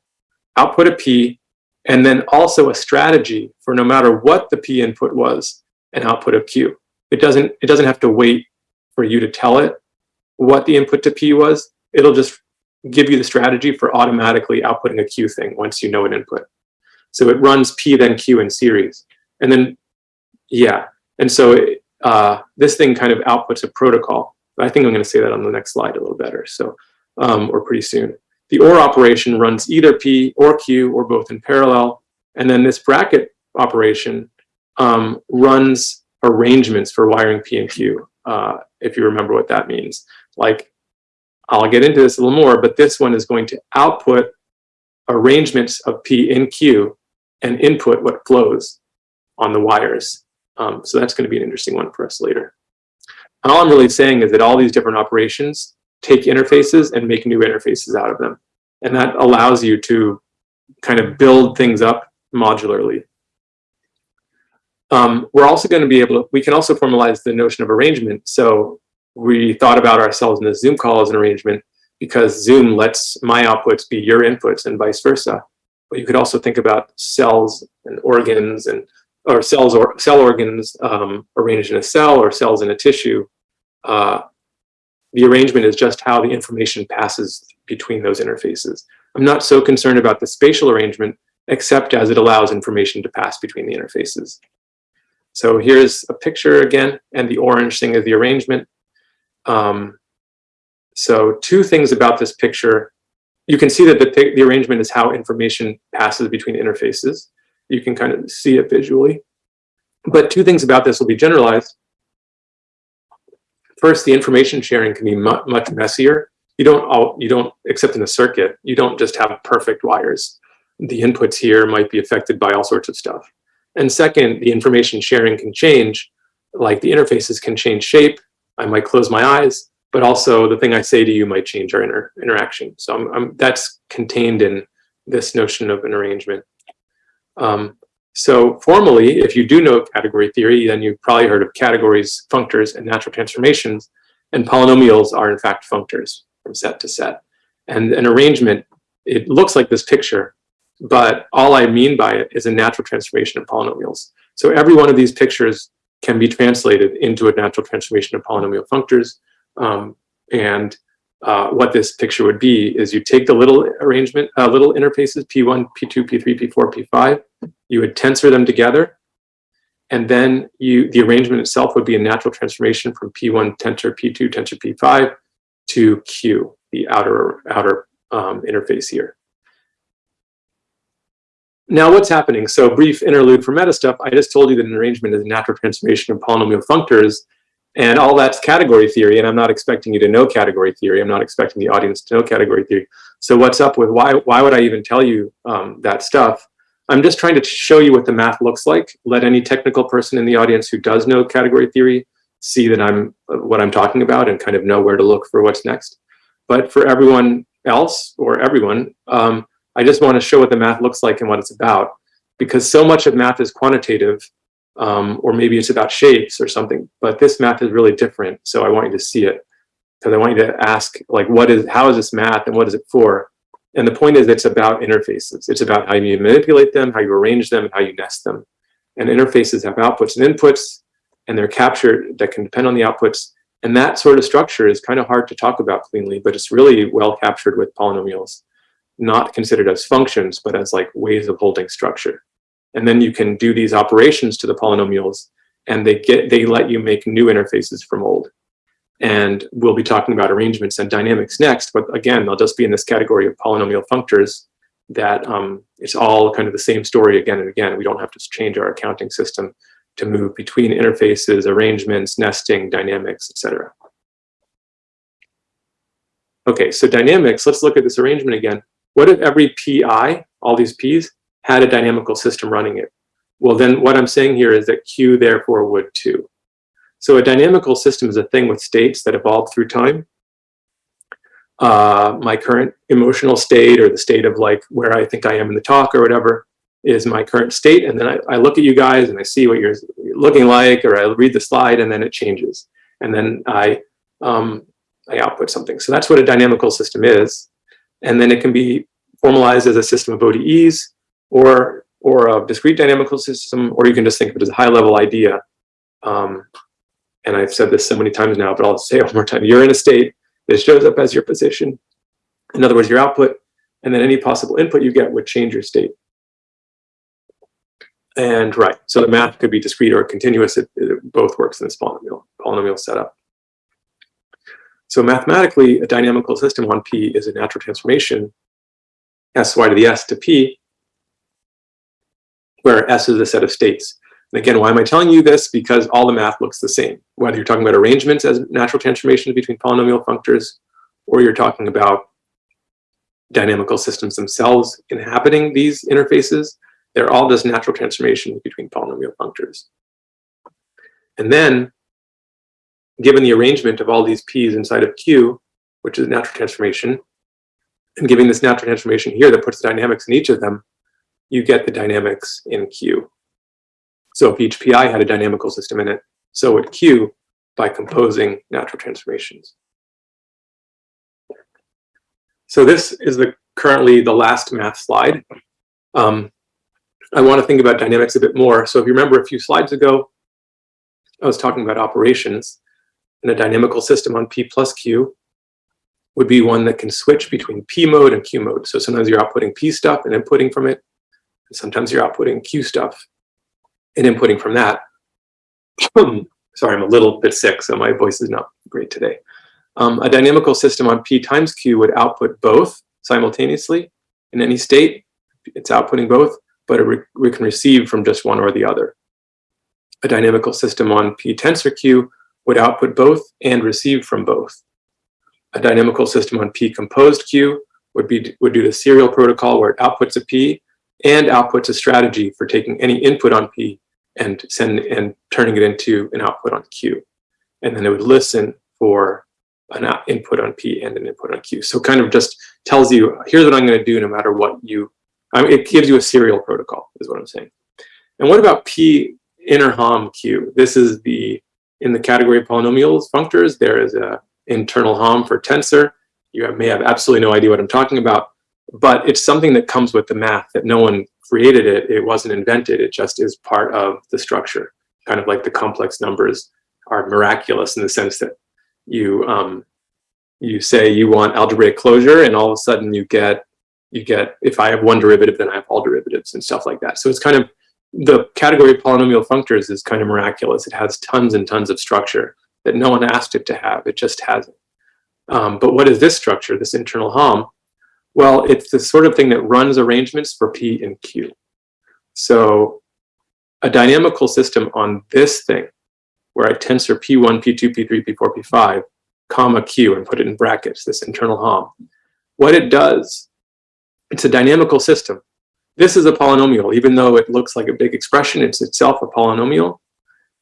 output a P and then also a strategy for no matter what the P input was, an output of Q. It doesn't, it doesn't have to wait for you to tell it what the input to P was. It'll just give you the strategy for automatically outputting a Q thing once you know an input. So it runs P then Q in series. And then, yeah. And so it, uh, this thing kind of outputs a protocol. I think I'm going to say that on the next slide a little better. So, um, or pretty soon. The OR operation runs either P or Q or both in parallel. And then this bracket operation um, runs arrangements for wiring P and Q, uh, if you remember what that means. Like, I'll get into this a little more, but this one is going to output arrangements of P in Q and input what flows on the wires. Um, so that's going to be an interesting one for us later. And all I'm really saying is that all these different operations take interfaces and make new interfaces out of them. And that allows you to kind of build things up modularly. Um, we're also going to be able to, we can also formalize the notion of arrangement. So we thought about ourselves in the Zoom call as an arrangement because Zoom lets my outputs be your inputs and vice versa. But you could also think about cells and organs and or cells or cell organs um, arranged in a cell or cells in a tissue. Uh, the arrangement is just how the information passes between those interfaces. I'm not so concerned about the spatial arrangement, except as it allows information to pass between the interfaces. So here's a picture again, and the orange thing is the arrangement. Um, so two things about this picture. You can see that the, the arrangement is how information passes between interfaces. You can kind of see it visually. But two things about this will be generalized. First, the information sharing can be mu much messier. You don't all, you don't, except in a circuit, you don't just have perfect wires. The inputs here might be affected by all sorts of stuff. And second, the information sharing can change, like the interfaces can change shape. I might close my eyes, but also the thing I say to you might change our inter interaction. So I'm, I'm, that's contained in this notion of an arrangement. Um, so formally, if you do know category theory, then you've probably heard of categories, functors, and natural transformations. And polynomials are in fact functors from set to set. And an arrangement, it looks like this picture, but all I mean by it is a natural transformation of polynomials. So every one of these pictures can be translated into a natural transformation of polynomial functors. Um, and uh, what this picture would be is you take the little arrangement, uh, little interfaces, P1, P2, P3, P4, P5, you would tensor them together, and then you the arrangement itself would be a natural transformation from P1 tensor P2 tensor P5 to Q, the outer outer um, interface here. Now what's happening? So brief interlude for meta stuff. I just told you that an arrangement is a natural transformation of polynomial functors and all that's category theory. And I'm not expecting you to know category theory. I'm not expecting the audience to know category theory. So what's up with why, why would I even tell you um, that stuff? I'm just trying to show you what the math looks like. Let any technical person in the audience who does know category theory see that I'm uh, what I'm talking about and kind of know where to look for what's next. But for everyone else or everyone, um, I just want to show what the math looks like and what it's about because so much of math is quantitative Um, or maybe it's about shapes or something, but this math is really different. So I want you to see it because I want you to ask like, what is, how is this math and what is it for? And the point is it's about interfaces. It's about how you manipulate them, how you arrange them, and how you nest them. And interfaces have outputs and inputs, and they're captured that can depend on the outputs. And that sort of structure is kind of hard to talk about cleanly, but it's really well captured with polynomials, not considered as functions, but as like ways of holding structure. And then you can do these operations to the polynomials and they get they let you make new interfaces from old. And we'll be talking about arrangements and dynamics next, but again, they'll just be in this category of polynomial functors that um, it's all kind of the same story again and again. We don't have to change our accounting system to move between interfaces, arrangements, nesting, dynamics, etc. Okay, so dynamics, let's look at this arrangement again. What if every PI, all these P's, had a dynamical system running it? Well, then what I'm saying here is that Q therefore would too. So a dynamical system is a thing with states that evolve through time. Uh, my current emotional state or the state of like where I think I am in the talk or whatever is my current state. And then I, I look at you guys and I see what you're looking like or I read the slide and then it changes. And then I, um, I output something. So that's what a dynamical system is. And then it can be formalized as a system of ODEs or, or a discrete dynamical system, or you can just think of it as a high level idea. Um, and I've said this so many times now, but I'll say it one more time. You're in a state that shows up as your position. In other words, your output, and then any possible input you get would change your state. And right, so the math could be discrete or continuous. It, it both works in this polynomial, polynomial setup. So mathematically, a dynamical system on P is a natural transformation, sy to the s to P, where s is a set of states. And again, why am I telling you this? Because all the math looks the same. Whether you're talking about arrangements as natural transformations between polynomial functors, or you're talking about dynamical systems themselves inhabiting these interfaces, they're all just natural transformations between polynomial functors. And then given the arrangement of all these p's inside of q, which is a natural transformation, and giving this natural transformation here that puts the dynamics in each of them, you get the dynamics in q. So if each pi had a dynamical system in it, so would q by composing natural transformations. So this is the currently the last math slide. Um, I want to think about dynamics a bit more. So if you remember a few slides ago, I was talking about operations and a dynamical system on P plus Q would be one that can switch between P mode and Q mode. So sometimes you're outputting P stuff and inputting from it. Sometimes you're outputting Q stuff and inputting from that. Sorry, I'm a little bit sick, so my voice is not great today. Um, a dynamical system on P times Q would output both simultaneously in any state. It's outputting both, but we can receive from just one or the other. A dynamical system on P tensor Q would output both and receive from both. A dynamical system on P composed Q would be would do the serial protocol where it outputs a P and outputs a strategy for taking any input on P and send and turning it into an output on Q. And then it would listen for an input on P and an input on Q. So kind of just tells you, here's what I'm going to do no matter what you, I mean, it gives you a serial protocol is what I'm saying. And what about P inner HOM Q? This is the in the category of polynomials functors, there is a internal HOM for tensor. You may have absolutely no idea what I'm talking about, but it's something that comes with the math that no one created it. It wasn't invented. It just is part of the structure, kind of like the complex numbers are miraculous in the sense that you um, you say you want algebraic closure and all of a sudden you get you get if I have one derivative then I have all derivatives and stuff like that. So it's kind of the category of polynomial functors is kind of miraculous. It has tons and tons of structure that no one asked it to have. It just has it. Um, but what is this structure, this internal HOM? Well, it's the sort of thing that runs arrangements for P and Q. So a dynamical system on this thing, where I tensor P1, P2, P3, P4, P5, comma Q, and put it in brackets, this internal HOM. What it does, it's a dynamical system this is a polynomial, even though it looks like a big expression, it's itself a polynomial.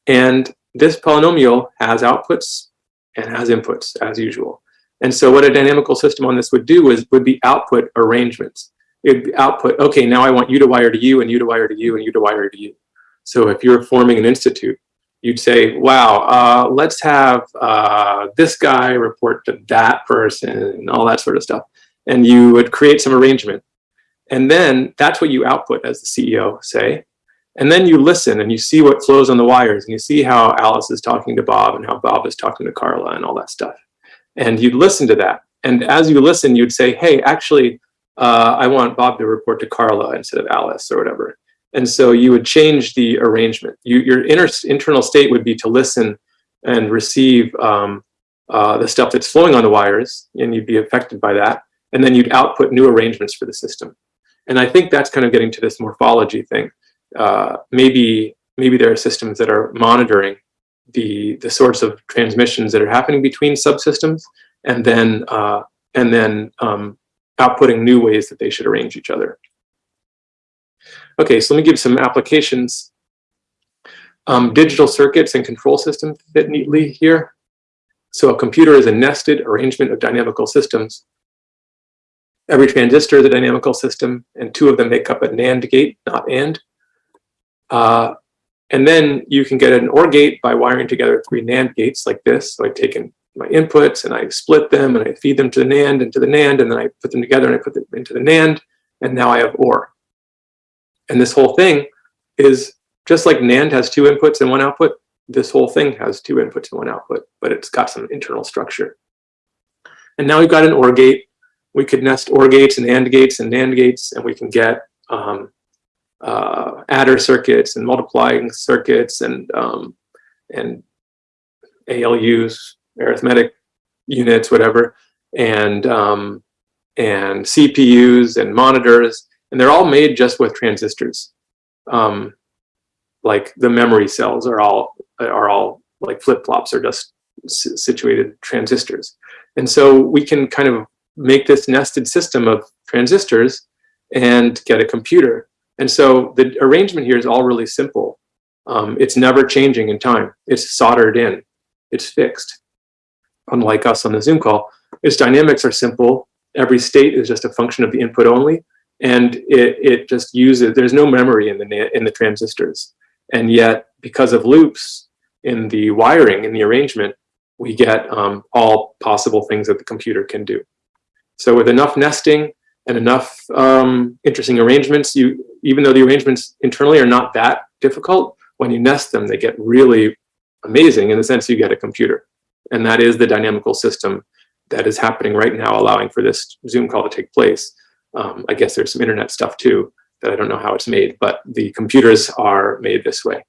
And this polynomial has outputs and has inputs as usual. And so what a dynamical system on this would do is would be output arrangements. It'd be output, okay, now I want you to wire to you and you to wire to you and you to wire to you. So if you're forming an institute, you'd say, wow, uh, let's have uh, this guy report to that person and all that sort of stuff. And you would create some arrangement. And then that's what you output as the CEO, say. And then you listen and you see what flows on the wires and you see how Alice is talking to Bob and how Bob is talking to Carla and all that stuff. And you'd listen to that. And as you listen, you'd say, hey, actually, uh, I want Bob to report to Carla instead of Alice or whatever. And so you would change the arrangement. You, your inner, internal state would be to listen and receive um, uh, the stuff that's flowing on the wires, and you'd be affected by that. And then you'd output new arrangements for the system. And I think that's kind of getting to this morphology thing. Uh, maybe maybe there are systems that are monitoring the the sorts of transmissions that are happening between subsystems, and then uh, and then um, outputting new ways that they should arrange each other. Okay, so let me give some applications. Um, digital circuits and control systems fit neatly here. So a computer is a nested arrangement of dynamical systems. Every transistor is a dynamical system, and two of them make up a NAND gate, not AND. Uh, and then you can get an OR gate by wiring together three NAND gates like this. So I've taken my inputs and I split them and I feed them to the NAND and to the NAND, and then I put them together and I put them into the NAND, and now I have OR. And this whole thing is just like NAND has two inputs and one output, this whole thing has two inputs and one output, but it's got some internal structure. And now we've got an OR gate. We could nest OR gates and AND gates and NAND gates, and we can get um, uh, adder circuits and multiplying circuits and um, and ALUs, arithmetic units, whatever, and um, and CPUs and monitors, and they're all made just with transistors. Um, like the memory cells are all are all like flip flops are just situated transistors, and so we can kind of make this nested system of transistors and get a computer. And so the arrangement here is all really simple. Um, it's never changing in time. It's soldered in. It's fixed. Unlike us on the Zoom call, its dynamics are simple. Every state is just a function of the input only. And it, it just uses, there's no memory in the, in the transistors. And yet, because of loops in the wiring, in the arrangement, we get um, all possible things that the computer can do. So with enough nesting and enough um, interesting arrangements, you even though the arrangements internally are not that difficult, when you nest them, they get really amazing in the sense you get a computer. And that is the dynamical system that is happening right now, allowing for this Zoom call to take place. Um, I guess there's some internet stuff too that I don't know how it's made, but the computers are made this way.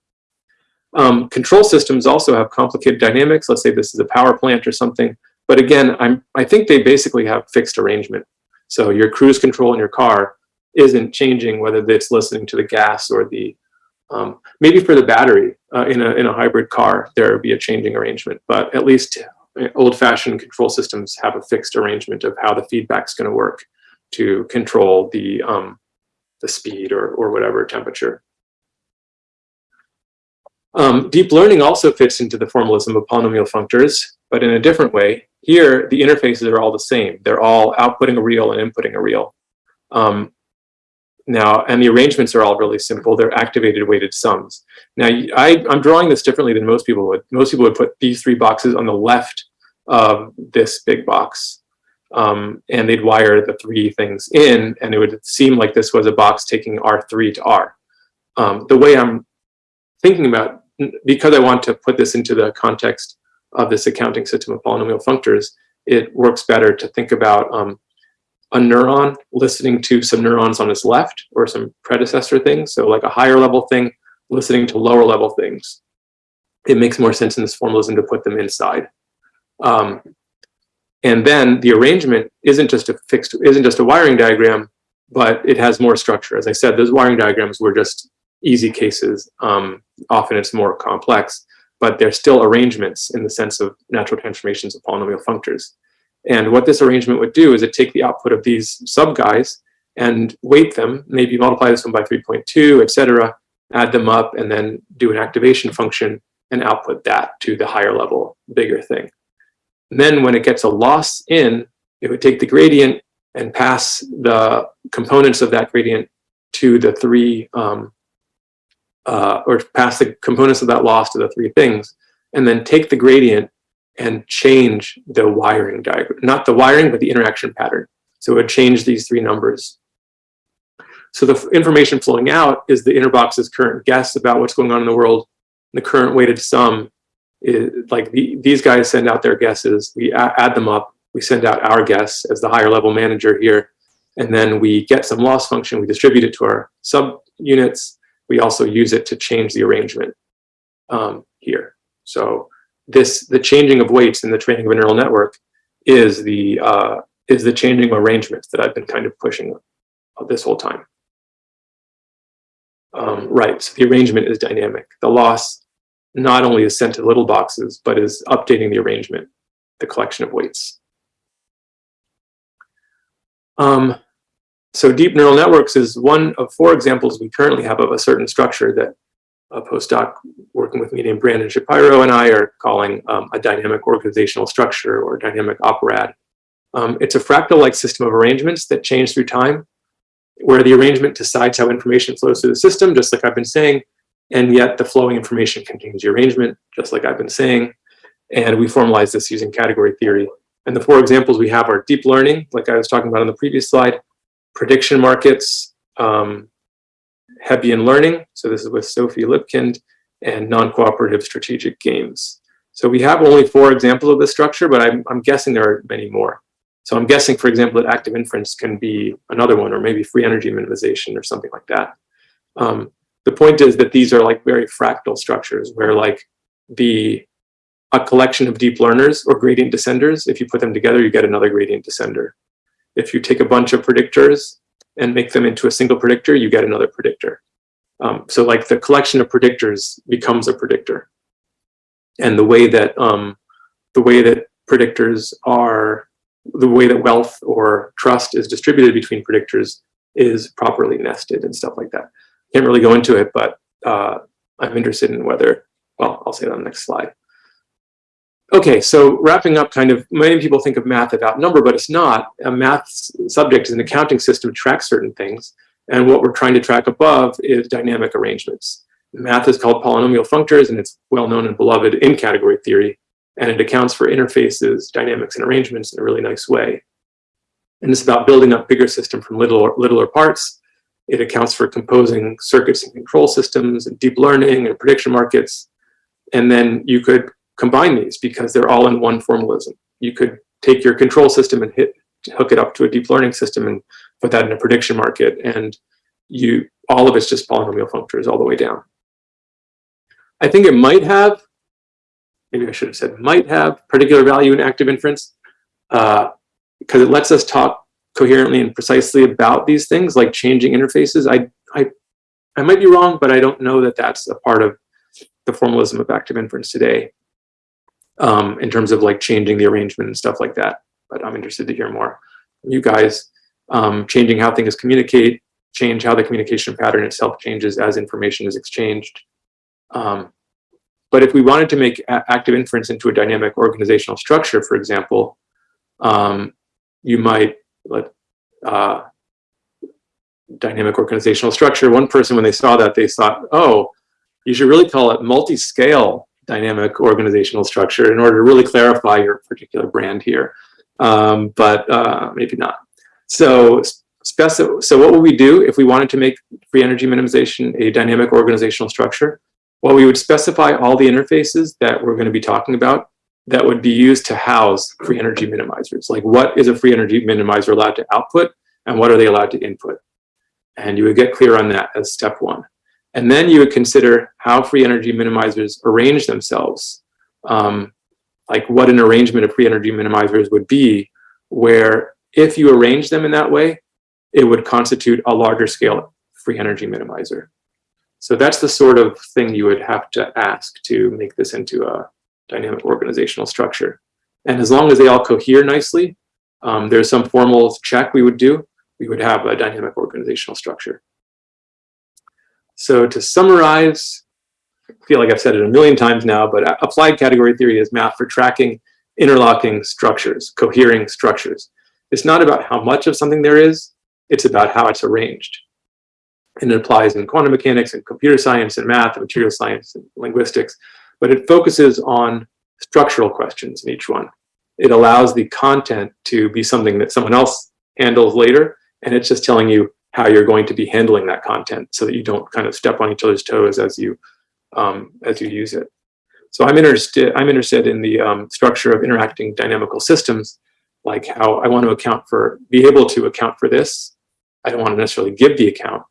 Um, control systems also have complicated dynamics. Let's say this is a power plant or something. But again, I'm, I think they basically have fixed arrangement. So your cruise control in your car isn't changing whether it's listening to the gas or the, um, maybe for the battery uh, in, a, in a hybrid car, there would be a changing arrangement. But at least uh, old fashioned control systems have a fixed arrangement of how the feedback's gonna work to control the, um, the speed or, or whatever temperature. Um, deep learning also fits into the formalism of polynomial functors, but in a different way. Here, the interfaces are all the same. They're all outputting a real and inputting a real. Um, now, and the arrangements are all really simple. They're activated weighted sums. Now, I, I'm drawing this differently than most people would. Most people would put these three boxes on the left of this big box. Um, and they'd wire the three things in, and it would seem like this was a box taking R3 to R. Um, the way I'm thinking about because I want to put this into the context of this accounting system of polynomial functors, it works better to think about um, a neuron listening to some neurons on its left or some predecessor things. So like a higher level thing listening to lower level things. It makes more sense in this formalism to put them inside. Um, and then the arrangement isn't just a fixed, isn't just a wiring diagram, but it has more structure. As I said, those wiring diagrams were just easy cases. Um, often it's more complex, but they're still arrangements in the sense of natural transformations of polynomial functors. And what this arrangement would do is it take the output of these sub guys and weight them, maybe multiply this one by 3.2, etc., add them up, and then do an activation function and output that to the higher level, bigger thing. And then when it gets a loss in, it would take the gradient and pass the components of that gradient to the three um, uh, or pass the components of that loss to the three things, and then take the gradient and change the wiring diagram, not the wiring, but the interaction pattern. So it would change these three numbers. So the information flowing out is the inner box's current guess about what's going on in the world. The current weighted sum is like the, these guys send out their guesses. We add them up. We send out our guess as the higher level manager here. And then we get some loss function. We distribute it to our subunits. We also use it to change the arrangement um, here. So this the changing of weights in the training of a neural network is the uh, is the changing of arrangements that I've been kind of pushing this whole time. Um, right, so the arrangement is dynamic. The loss not only is sent to little boxes, but is updating the arrangement, the collection of weights. Um, so deep neural networks is one of four examples we currently have of a certain structure that a postdoc working with me named Brandon Shapiro and I are calling um, a dynamic organizational structure or dynamic operad. Um, it's a fractal-like system of arrangements that change through time, where the arrangement decides how information flows through the system, just like I've been saying, and yet the flowing information contains the arrangement, just like I've been saying. And we formalize this using category theory. And the four examples we have are deep learning, like I was talking about on the previous slide, prediction markets, um, Hebbian learning. So this is with Sophie Libkind and non-cooperative strategic games. So we have only four examples of this structure, but I'm, I'm guessing there are many more. So I'm guessing, for example, that active inference can be another one, or maybe free energy minimization or something like that. Um, the point is that these are like very fractal structures where like the a collection of deep learners or gradient descenders, if you put them together, you get another gradient descender. If you take a bunch of predictors and make them into a single predictor, you get another predictor. Um, so like the collection of predictors becomes a predictor. And the way that um, the way that predictors are, the way that wealth or trust is distributed between predictors is properly nested and stuff like that. Can't really go into it, but uh, I'm interested in whether, well, I'll say that on the next slide. Okay, so wrapping up kind of, many people think of math about number, but it's not. A math subject is an accounting system to track certain things. And what we're trying to track above is dynamic arrangements. Math is called polynomial functors, and it's well known and beloved in category theory. And it accounts for interfaces, dynamics, and arrangements in a really nice way. And it's about building up bigger system from littler, littler parts. It accounts for composing circuits and control systems and deep learning and prediction markets. And then you could combine these because they're all in one formalism. You could take your control system and hit hook it up to a deep learning system and put that in a prediction market and you all of it's just polynomial functors all the way down. I think it might have, maybe I should have said might have particular value in active inference because uh, it lets us talk coherently and precisely about these things like changing interfaces. I, I, I might be wrong, but I don't know that that's a part of the formalism of active inference today um, in terms of like changing the arrangement and stuff like that. But I'm interested to hear more you guys. Um, changing how things communicate, change how the communication pattern itself changes as information is exchanged. Um, but if we wanted to make active inference into a dynamic organizational structure, for example, um, you might let uh, dynamic organizational structure. One person, when they saw that, they thought, oh, you should really call it multi-scale dynamic organizational structure in order to really clarify your particular brand here, um, but uh, maybe not. So, so what would we do if we wanted to make free energy minimization a dynamic organizational structure? Well, we would specify all the interfaces that we're going to be talking about that would be used to house free energy minimizers. Like what is a free energy minimizer allowed to output and what are they allowed to input? And you would get clear on that as step one. And then you would consider how free energy minimizers arrange themselves, um, like what an arrangement of free energy minimizers would be, where if you arrange them in that way, it would constitute a larger scale free energy minimizer. So that's the sort of thing you would have to ask to make this into a dynamic organizational structure. And as long as they all cohere nicely, um, there's some formal check we would do, we would have a dynamic organizational structure. So to summarize, I feel like I've said it a million times now, but applied category theory is math for tracking interlocking structures, cohering structures. It's not about how much of something there is, it's about how it's arranged. and it applies in quantum mechanics and computer science and math and material science and linguistics, but it focuses on structural questions in each one. It allows the content to be something that someone else handles later, and it's just telling you how you're going to be handling that content so that you don't kind of step on each other's toes as you um, as you use it. So I'm interested I'm interested in the um, structure of interacting dynamical systems, like how I want to account for be able to account for this. I don't want to necessarily give the account,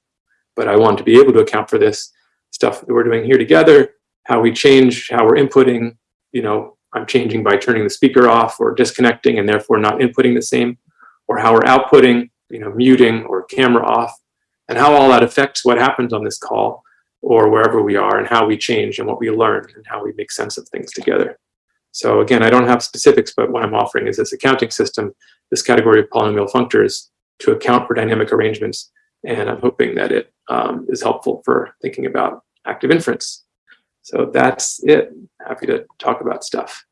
but I want to be able to account for this stuff that we're doing here together, how we change, how we're inputting, you know, I'm changing by turning the speaker off or disconnecting and therefore not inputting the same, or how we're outputting, you know, muting or camera off, and how all that affects what happens on this call or wherever we are and how we change and what we learn and how we make sense of things together. So again, I don't have specifics, but what I'm offering is this accounting system, this category of polynomial functors to account for dynamic arrangements. And I'm hoping that it um, is helpful for thinking about active inference. So that's it. Happy to talk about stuff.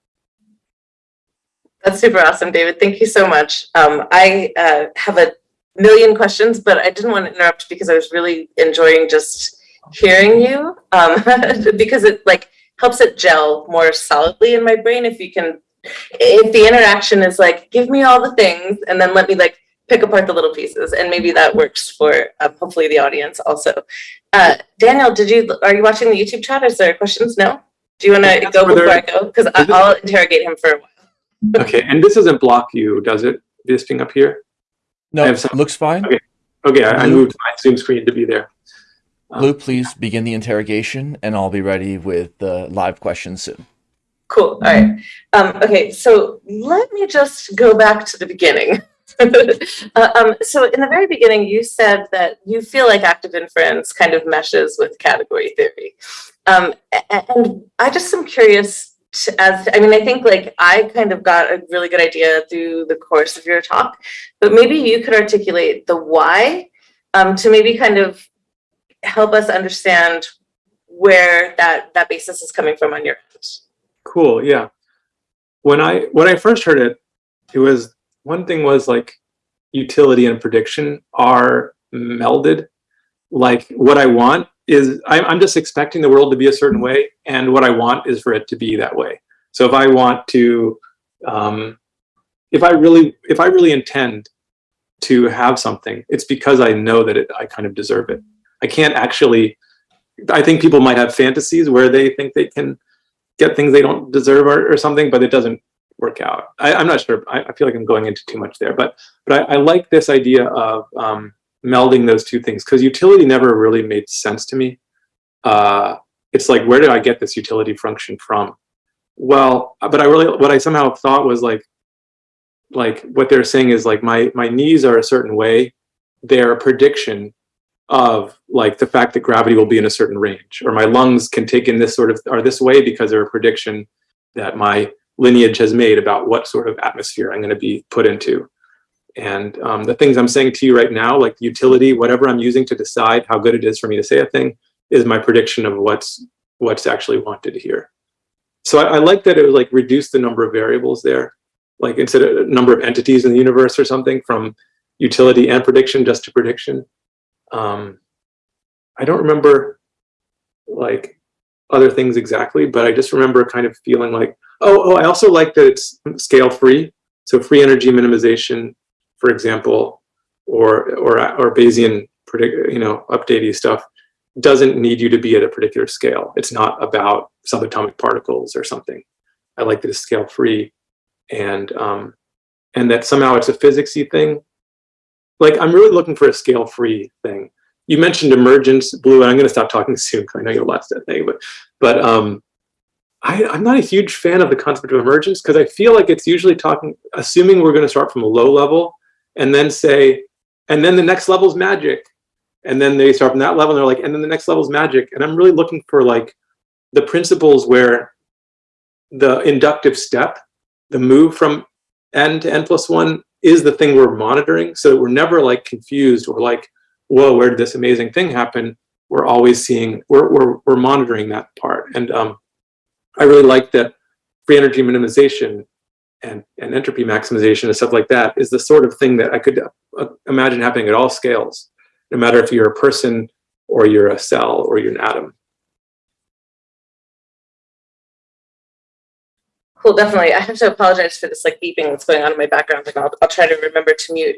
That's super awesome, David. Thank you so much. Um, I uh, have a million questions, but I didn't want to interrupt because I was really enjoying just hearing you um, because it like helps it gel more solidly in my brain if you can, if the interaction is like, give me all the things and then let me like pick apart the little pieces and maybe that works for uh, hopefully the audience also. Uh, Daniel, did you, are you watching the YouTube chat? Is there questions? No? Do you want to go before I go? Because I'll interrogate him for a while.
Okay, and this doesn't block you, does it? This thing up here?
No,
I have some-
looks fine.
Okay. Okay, I, I moved my Zoom screen to be there. Um,
Blue, please begin the interrogation, and I'll be ready with the live questions soon.
Cool. All right. Um, okay. So let me just go back to the beginning. uh, um, so in the very beginning, you said that you feel like active inference kind of meshes with category theory. Um, and I just am curious to, as, I mean, I think like I kind of got a really good idea through the course of your talk, but maybe you could articulate the why um, to maybe kind of help us understand where that, that basis is coming from on your end.
Cool, yeah. When I when I first heard it, it was one thing was like utility and prediction are melded. Like what I want is I'm, just expecting the world to be a certain way, and what I want is for it to be that way. So if I want to, um, if I really if I really intend to have something, it's because I know that it, I kind of deserve it. I can't actually. I think people might have fantasies where they think they can get things they don't deserve or, or something, but it doesn't work out. I, I'm not sure. I, I feel like I'm going into too much there, but but I, I like this idea of um, melding those two things because utility never really made sense to me. Uh, it's like where did I get this utility function from? Well, but I really what I somehow thought was like like what they're saying is like my my knees are a certain way. They're a prediction of like the fact that gravity will be in a certain range or my lungs can take in this sort of are this way because they're a prediction that my lineage has made about what sort of atmosphere I'm going to be put into. And um, the things I'm saying to you right now, like utility, whatever I'm using to decide how good it is for me to say a thing, is my prediction of what's what's actually wanted here. So I, I like that it was like reduce the number of variables there, like instead of a number of entities in the universe or something from utility and prediction just to prediction. Um, I don't remember like other things exactly, but I just remember kind of feeling like, oh, oh, I also like that it's scale free. So free energy minimization, for example, or or or Bayesian you know, updatey stuff doesn't need you to be at a particular scale. It's not about subatomic particles or something. I like that it's scale free, and um, and that somehow it's a physicsy thing. Like I'm really looking for a scale free thing. You mentioned emergence, Blue, and I'm going to stop talking soon because I know you'll lost that thing. But but um, I, I'm not a huge fan of the concept of emergence because I feel like it's usually talking, assuming we're going to start from a low level and then say, and then the next level is magic. And then they start from that level and they're like, and then the next level is magic. And I'm really looking for like the principles where the inductive step, the move from n to n plus one is the thing we're monitoring. So we're never like confused or like, whoa, where did this amazing thing happen? We're always seeing, we're, we're, we're monitoring that part. And um, I really like that free energy minimization and, and entropy maximization and stuff like that is the sort of thing that I could uh, imagine happening at all scales. No matter if you're a person or you're a cell, or you're an atom.
Cool, definitely. I have to apologize for this like beeping that's going on in my background, and I'll, I'll try to remember to mute.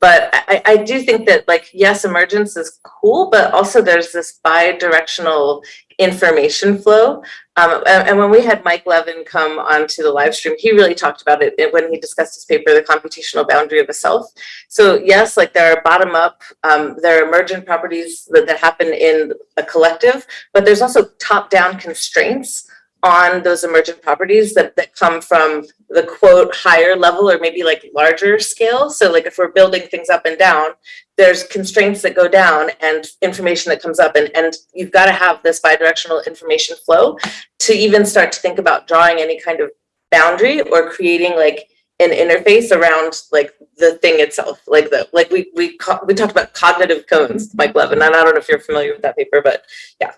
But I, I do think that like, yes, emergence is cool, but also there's this bi-directional information flow. Um, and, and when we had Mike Levin come onto the live stream, he really talked about it when he discussed his paper, The Computational Boundary of a Self. So yes, like there are bottom up, um, there are emergent properties that, that happen in a collective, but there's also top down constraints on those emergent properties that, that come from the quote higher level or maybe like larger scale. So like if we're building things up and down, there's constraints that go down and information that comes up and, and you've got to have this bidirectional information flow to even start to think about drawing any kind of boundary or creating like an interface around like the thing itself. Like the like we we we talked about cognitive cones mike levin and i don't know if you're familiar with that paper but yeah.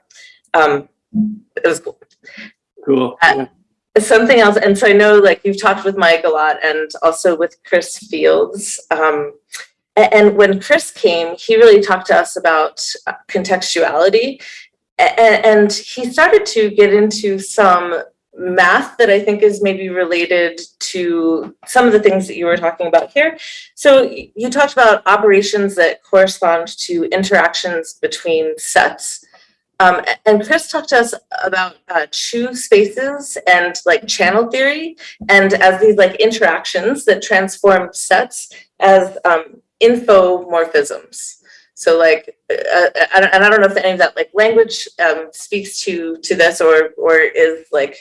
Um it was cool.
Cool.
Uh, something else and so i know like you've talked with mike a lot and also with chris fields um, and when chris came he really talked to us about uh, contextuality and he started to get into some math that i think is maybe related to some of the things that you were talking about here. So you talked about operations that correspond to interactions between sets um, and Chris talked to us about uh, spaces and like channel theory and as these like interactions that transform sets as um, infomorphisms. So like, uh, uh and I don't know if any of that like language um, speaks to to this or or is like,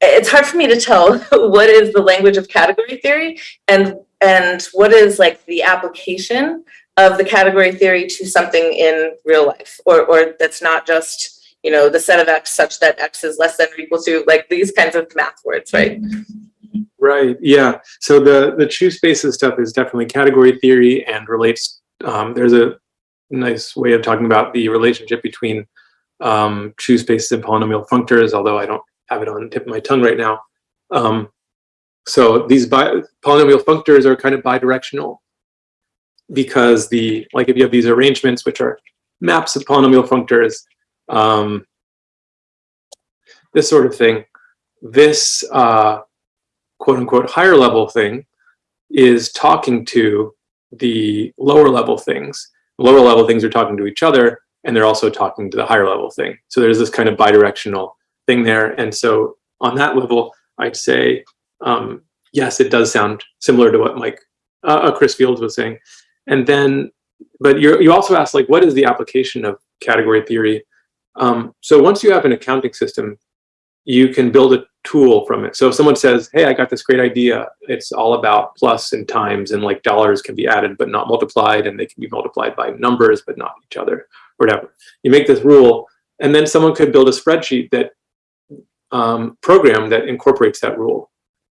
it's hard for me to tell what is the language of category theory and and what is like the application of the category theory to something in real life or, or that's not just, you know, the set of X such that X is less than or equal to like these kinds of math words, right?
Right. Yeah. So the the Chu spaces stuff is definitely category theory and relates. Um, there's a nice way of talking about the relationship between um, Chu spaces and polynomial functors, although I don't have it on tip of my tongue right now. Um, so these bi polynomial functors are kind of bidirectional because the like if you have these arrangements which are maps of polynomial functors, um, this sort of thing, this uh, quote unquote higher level thing is talking to the lower level things. lower level things are talking to each other and they're also talking to the higher level thing. So there's this kind of bidirectional thing there. And so on that level, I'd say, um, yes, it does sound similar to what Mike, uh, uh Chris Fields was saying. And then, but you you also asked like, what is the application of category theory? Um, so once you have an accounting system, you can build a tool from it. So if someone says, hey, I got this great idea, it's all about plus and times and like dollars can be added but not multiplied and they can be multiplied by numbers but not each other or whatever. You make this rule and then someone could build a spreadsheet that um, program that incorporates that rule.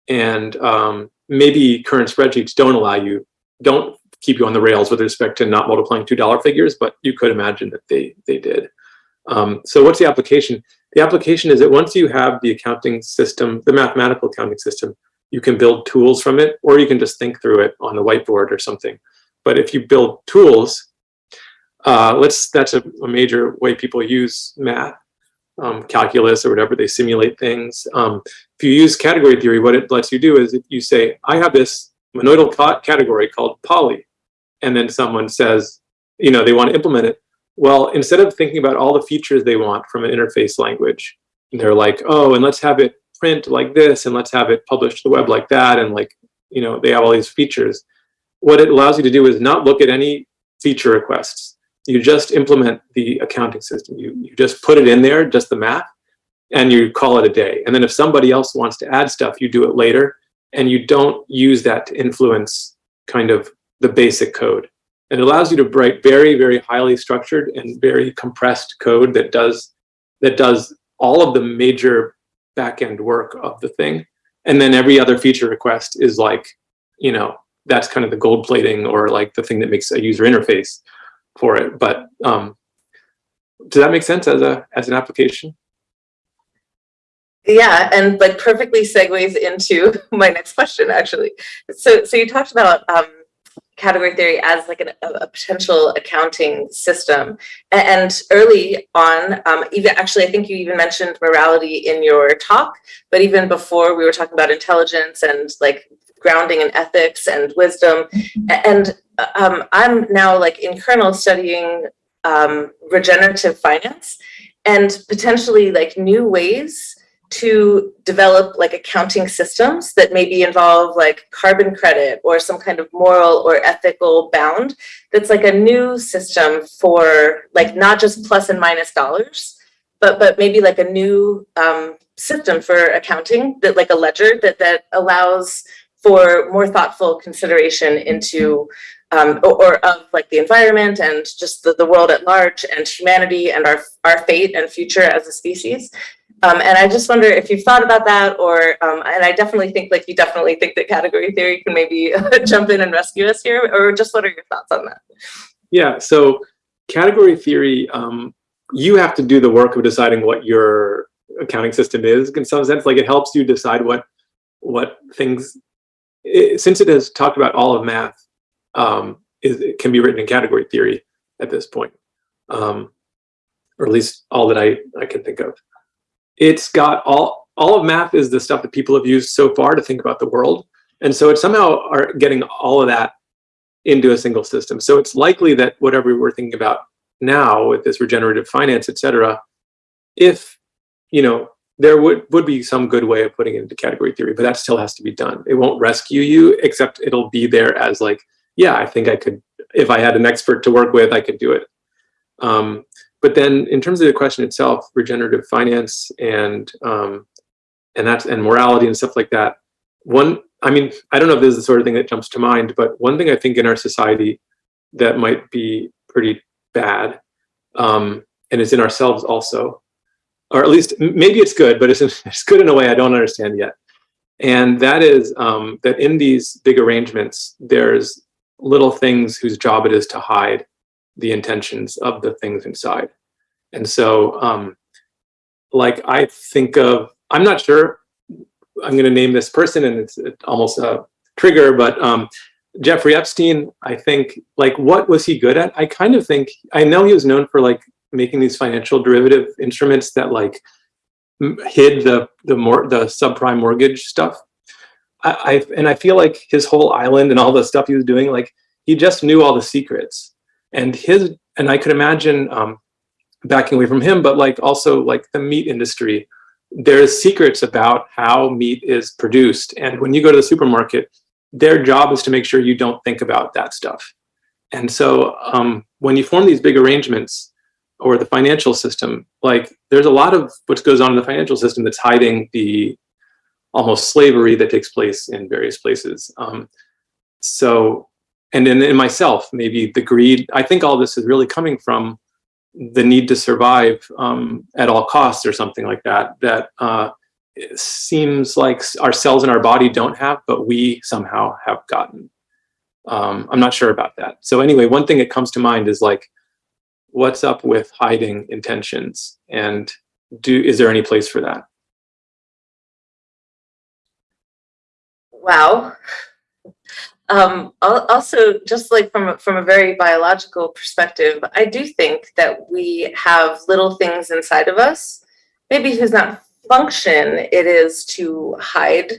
And um, maybe current spreadsheets don't allow you, don't keep you on the rails with respect to not multiplying two dollar figures, but you could imagine that they they did. Um, so what's the application? The application is that once you have the accounting system, the mathematical accounting system, you can build tools from it, or you can just think through it on the whiteboard or something. But if you build tools, uh, let's that's a, a, major way people use math, um, calculus or whatever, they simulate things. Um, if you use category theory, what it lets you do is you say, I have this monoidal category called poly and then someone says, you know, they want to implement it. Well, instead of thinking about all the features they want from an interface language, they're like, oh, and let's have it print like this, and let's have it publish to the web like that, and like, you know, they have all these features. What it allows you to do is not look at any feature requests. You just implement the accounting system. You, you just put it in there, just the math, and you call it a day. And then if somebody else wants to add stuff, you do it later, and you don't use that to influence kind of the basic code. And It allows you to write very, very highly structured and very compressed code that does that does all of the major backend work of the thing. And then every other feature request is like, you know, that's kind of the gold plating or like the thing that makes a user interface for it. But um, does that make sense as a as an application?
Yeah, and like perfectly segues into my next question actually. So so you talked about um, category theory as like an, a, a potential accounting system. And early on, um, even actually, I think you even mentioned morality in your talk, but even before we were talking about intelligence and like grounding in ethics and wisdom. And um, I'm now like in kernel studying um, regenerative finance and potentially like new ways to develop like accounting systems that maybe involve like carbon credit or some kind of moral or ethical bound that's like a new system for like not just plus and minus dollars but but maybe like a new um, system for accounting that like a ledger that that allows for more thoughtful consideration into um, or, or of like the environment and just the, the world at large and humanity and our our fate and future as a species um, and I just wonder if you've thought about that, or um, and I definitely think like you definitely think that category theory can maybe jump in and rescue us here, or just what are your thoughts on that?
Yeah, so category theory, um, you have to do the work of deciding what your accounting system is in some sense. Like it helps you decide what what things, it, since it has talked about all of math, um, is, it can be written in category theory at this point, um, or at least all that I, I can think of. It's got all, all of math is the stuff that people have used so far to think about the world. And so it's somehow are getting all of that into a single system. So it's likely that whatever we're thinking about now with this regenerative finance, et cetera, if, you know, there would, would be some good way of putting it into category theory, but that still has to be done. It won't rescue you, except it'll be there as like, yeah, I think I could, if I had an expert to work with, I could do it. Um, but then in terms of the question itself, regenerative finance and um, and that's and morality and stuff like that. One, I mean, I don't know if this is the sort of thing that jumps to mind, but one thing I think in our society that might be pretty bad, um, and it's in ourselves also, or at least maybe it's good, but it's, it's good in a way I don't understand yet. And that is um, that in these big arrangements, there's little things whose job it is to hide the intentions of the things inside. And so, um, like, I think of, I'm not sure, I'm going to name this person and it's almost a trigger, but um, Jeffrey Epstein, I think, like, what was he good at? I kind of think, I know he was known for like making these financial derivative instruments that like hid the the more the subprime mortgage stuff. I, I and I feel like his whole island and all the stuff he was doing, like he just knew all the secrets and his and I could imagine um, backing away from him, but like also like the meat industry. There's secrets about how meat is produced, and when you go to the supermarket, their job is to make sure you don't think about that stuff. And so um, when you form these big arrangements or the financial system, like there's a lot of what goes on in the financial system that's hiding the almost slavery that takes place in various places. Um, so and in, in myself, maybe the greed. I think all this is really coming from the need to survive um, at all costs or something like that, that uh, seems like our cells in our body don't have, but we somehow have gotten. Um, I'm not sure about that. So anyway, one thing that comes to mind is like, what's up with hiding intentions and do is there any place for that?
Wow. Um, also, just like from a, from a very biological perspective, I do think that we have little things inside of us. Maybe whose not function it is to hide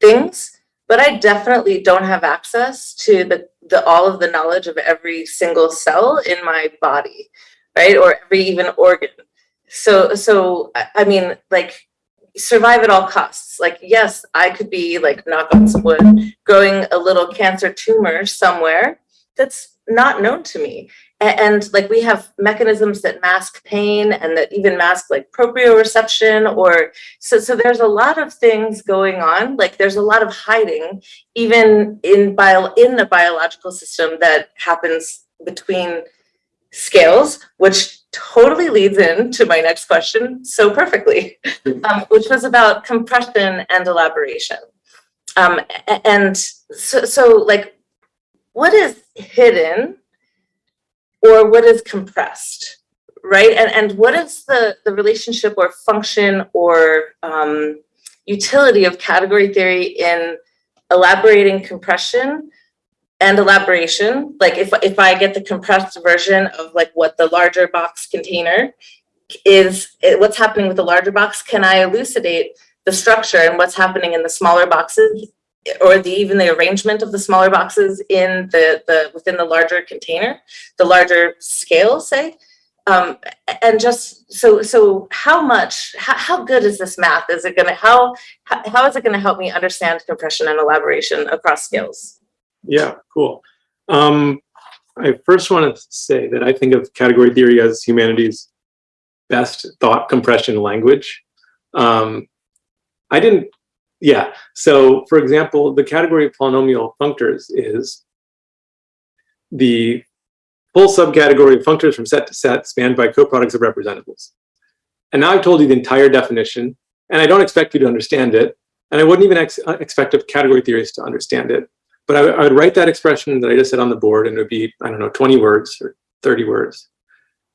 things, but I definitely don't have access to the, the all of the knowledge of every single cell in my body, right? Or every even organ. So, so I mean, like survive at all costs. Like, yes, I could be like, knock on some wood, growing a little cancer tumor somewhere that's not known to me. And, and, like we have mechanisms that mask pain and that even mask like proprioception or so so there's a lot of things going on. Like there's a lot of hiding even in bio in the biological system that happens between scales, which totally leads into my next question so perfectly, um, which was about compression and elaboration. Um, and so, so like, what is hidden or what is compressed, right? And, and what is the, the relationship or function or um, utility of category theory in elaborating compression and elaboration, like if, if I get the compressed version of like what the larger box container is, eh, what's happening with the larger box, can I elucidate the structure and what's happening in the smaller boxes or the, even the arrangement of the smaller boxes in the, the, within the larger container, the larger scale, say? Um, and just, so, so how much, how, how good is this math? Is it gonna, how, how, how is it gonna help me understand compression and elaboration across scales?
Yeah, cool. Um, I first want to say that I think of category theory as humanity's best thought compression language. Um, I didn't, yeah. So for example, the category of polynomial functors is the full subcategory of functors from set to set spanned by coproducts of representables. And now I've told you the entire definition, and I don't expect you to understand it, and I wouldn't even ex expect of category theorists to understand it. But I, I would write that expression that I just said on the board, and it would be, I don't know, 20 words or 30 words.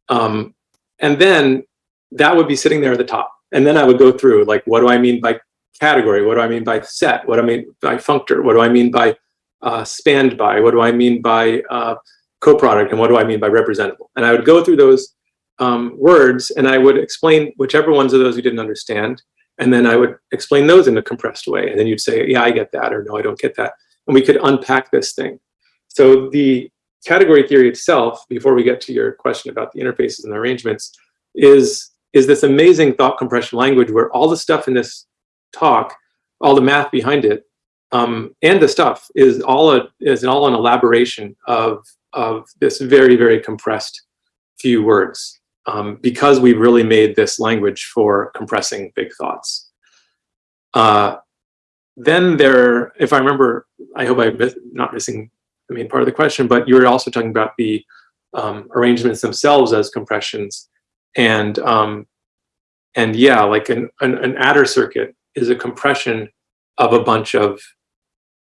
Um, and then that would be sitting there at the top. And then I would go through, like, what do I mean by category? What do I mean by set? What do I mean by functor? What do I mean by uh, spanned by? What do I mean by uh, coproduct? And what do I mean by representable? And I would go through those um, words and I would explain whichever ones of those you didn't understand. And then I would explain those in a compressed way. And then you'd say, yeah, I get that, or no, I don't get that. And we could unpack this thing. So the category theory itself, before we get to your question about the interfaces and arrangements, is, is this amazing thought compression language where all the stuff in this talk, all the math behind it, um, and the stuff is all a, is all an elaboration of of this very very compressed few words um, because we really made this language for compressing big thoughts. Uh, then there, if I remember, I hope I'm not missing the main part of the question, but you were also talking about the um, arrangements themselves as compressions, and um, and yeah, like an, an an adder circuit is a compression of a bunch of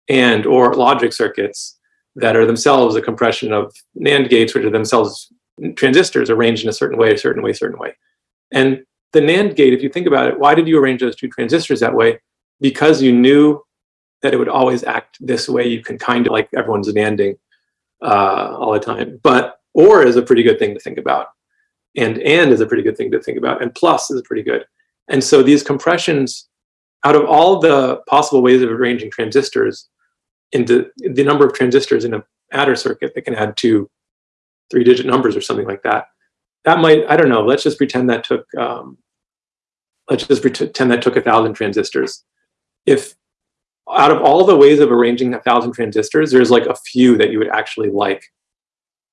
and or logic circuits that are themselves a compression of NAND gates, which are themselves transistors arranged in a certain way, a certain way, a certain way. And the NAND gate, if you think about it, why did you arrange those two transistors that way? Because you knew that it would always act this way. You can kind of like everyone's NANDing uh, all the time. But OR is a pretty good thing to think about. And AND is a pretty good thing to think about. And plus is pretty good. And so these compressions out of all the possible ways of arranging transistors into the number of transistors in an adder circuit that can add two three digit numbers or something like that, that might, I don't know, let's just pretend that took, um, let's just pretend that took a thousand transistors. If out of all the ways of arranging a thousand transistors, there's like a few that you would actually like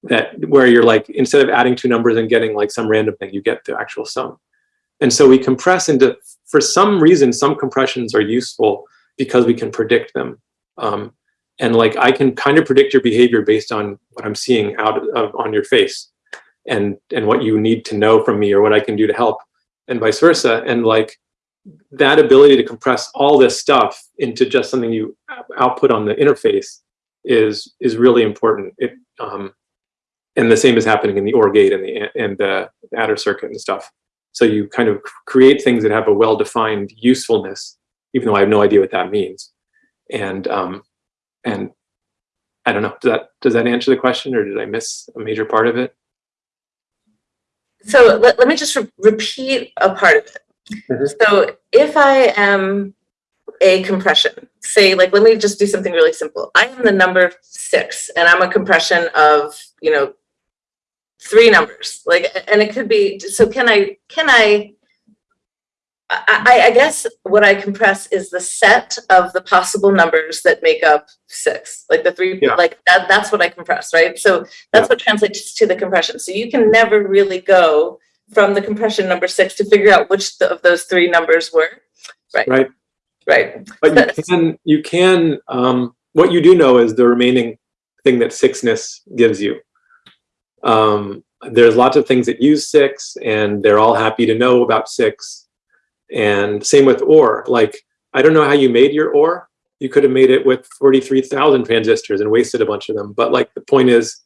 that where you're like, instead of adding two numbers and getting like some random thing, you get the actual sum. And so we compress into, for some reason, some compressions are useful because we can predict them. Um, and like, I can kind of predict your behavior based on what I'm seeing out of, on your face and, and what you need to know from me or what I can do to help and vice versa. And like that ability to compress all this stuff into just something you output on the interface is, is really important. It, um, and the same is happening in the OR gate and the, and the adder circuit and stuff. So you kind of create things that have a well-defined usefulness, even though I have no idea what that means. And um, and I don't know, does that does that answer the question, or did I miss a major part of it?
So let, let me just re repeat a part of it. Mm -hmm. So if I am a compression, say like, let me just do something really simple. I am the number six and I'm a compression of, you know, three numbers like and it could be so can i can i I, I, guess what I compress is the set of the possible numbers that make up six, like the three, yeah. like that, that's what I compress, right? So that's yeah. what translates to the compression. So you can never really go from the compression number six to figure out which of those three numbers were, right? Right. Right.
But you can, you can, um, what you do know is the remaining thing that sixness gives you. Um, there's lots of things that use six and they're all happy to know about six. And same with OR, like, I don't know how you made your OR. You could have made it with 43,000 transistors and wasted a bunch of them. But like the point is,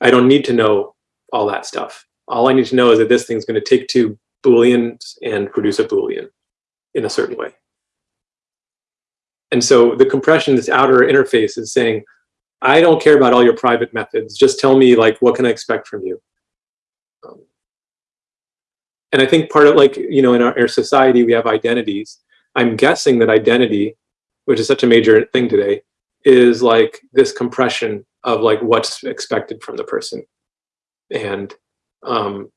I don't need to know all that stuff. All I need to know is that this thing's gonna take two Booleans and produce a Boolean in a certain way. And so the compression, this outer interface is saying, I don't care about all your private methods. Just tell me like, what can I expect from you? Um, and I think part of like, you know, in our, our society, we have identities. I'm guessing that identity, which is such a major thing today, is like this compression of like what's expected from the person. And um,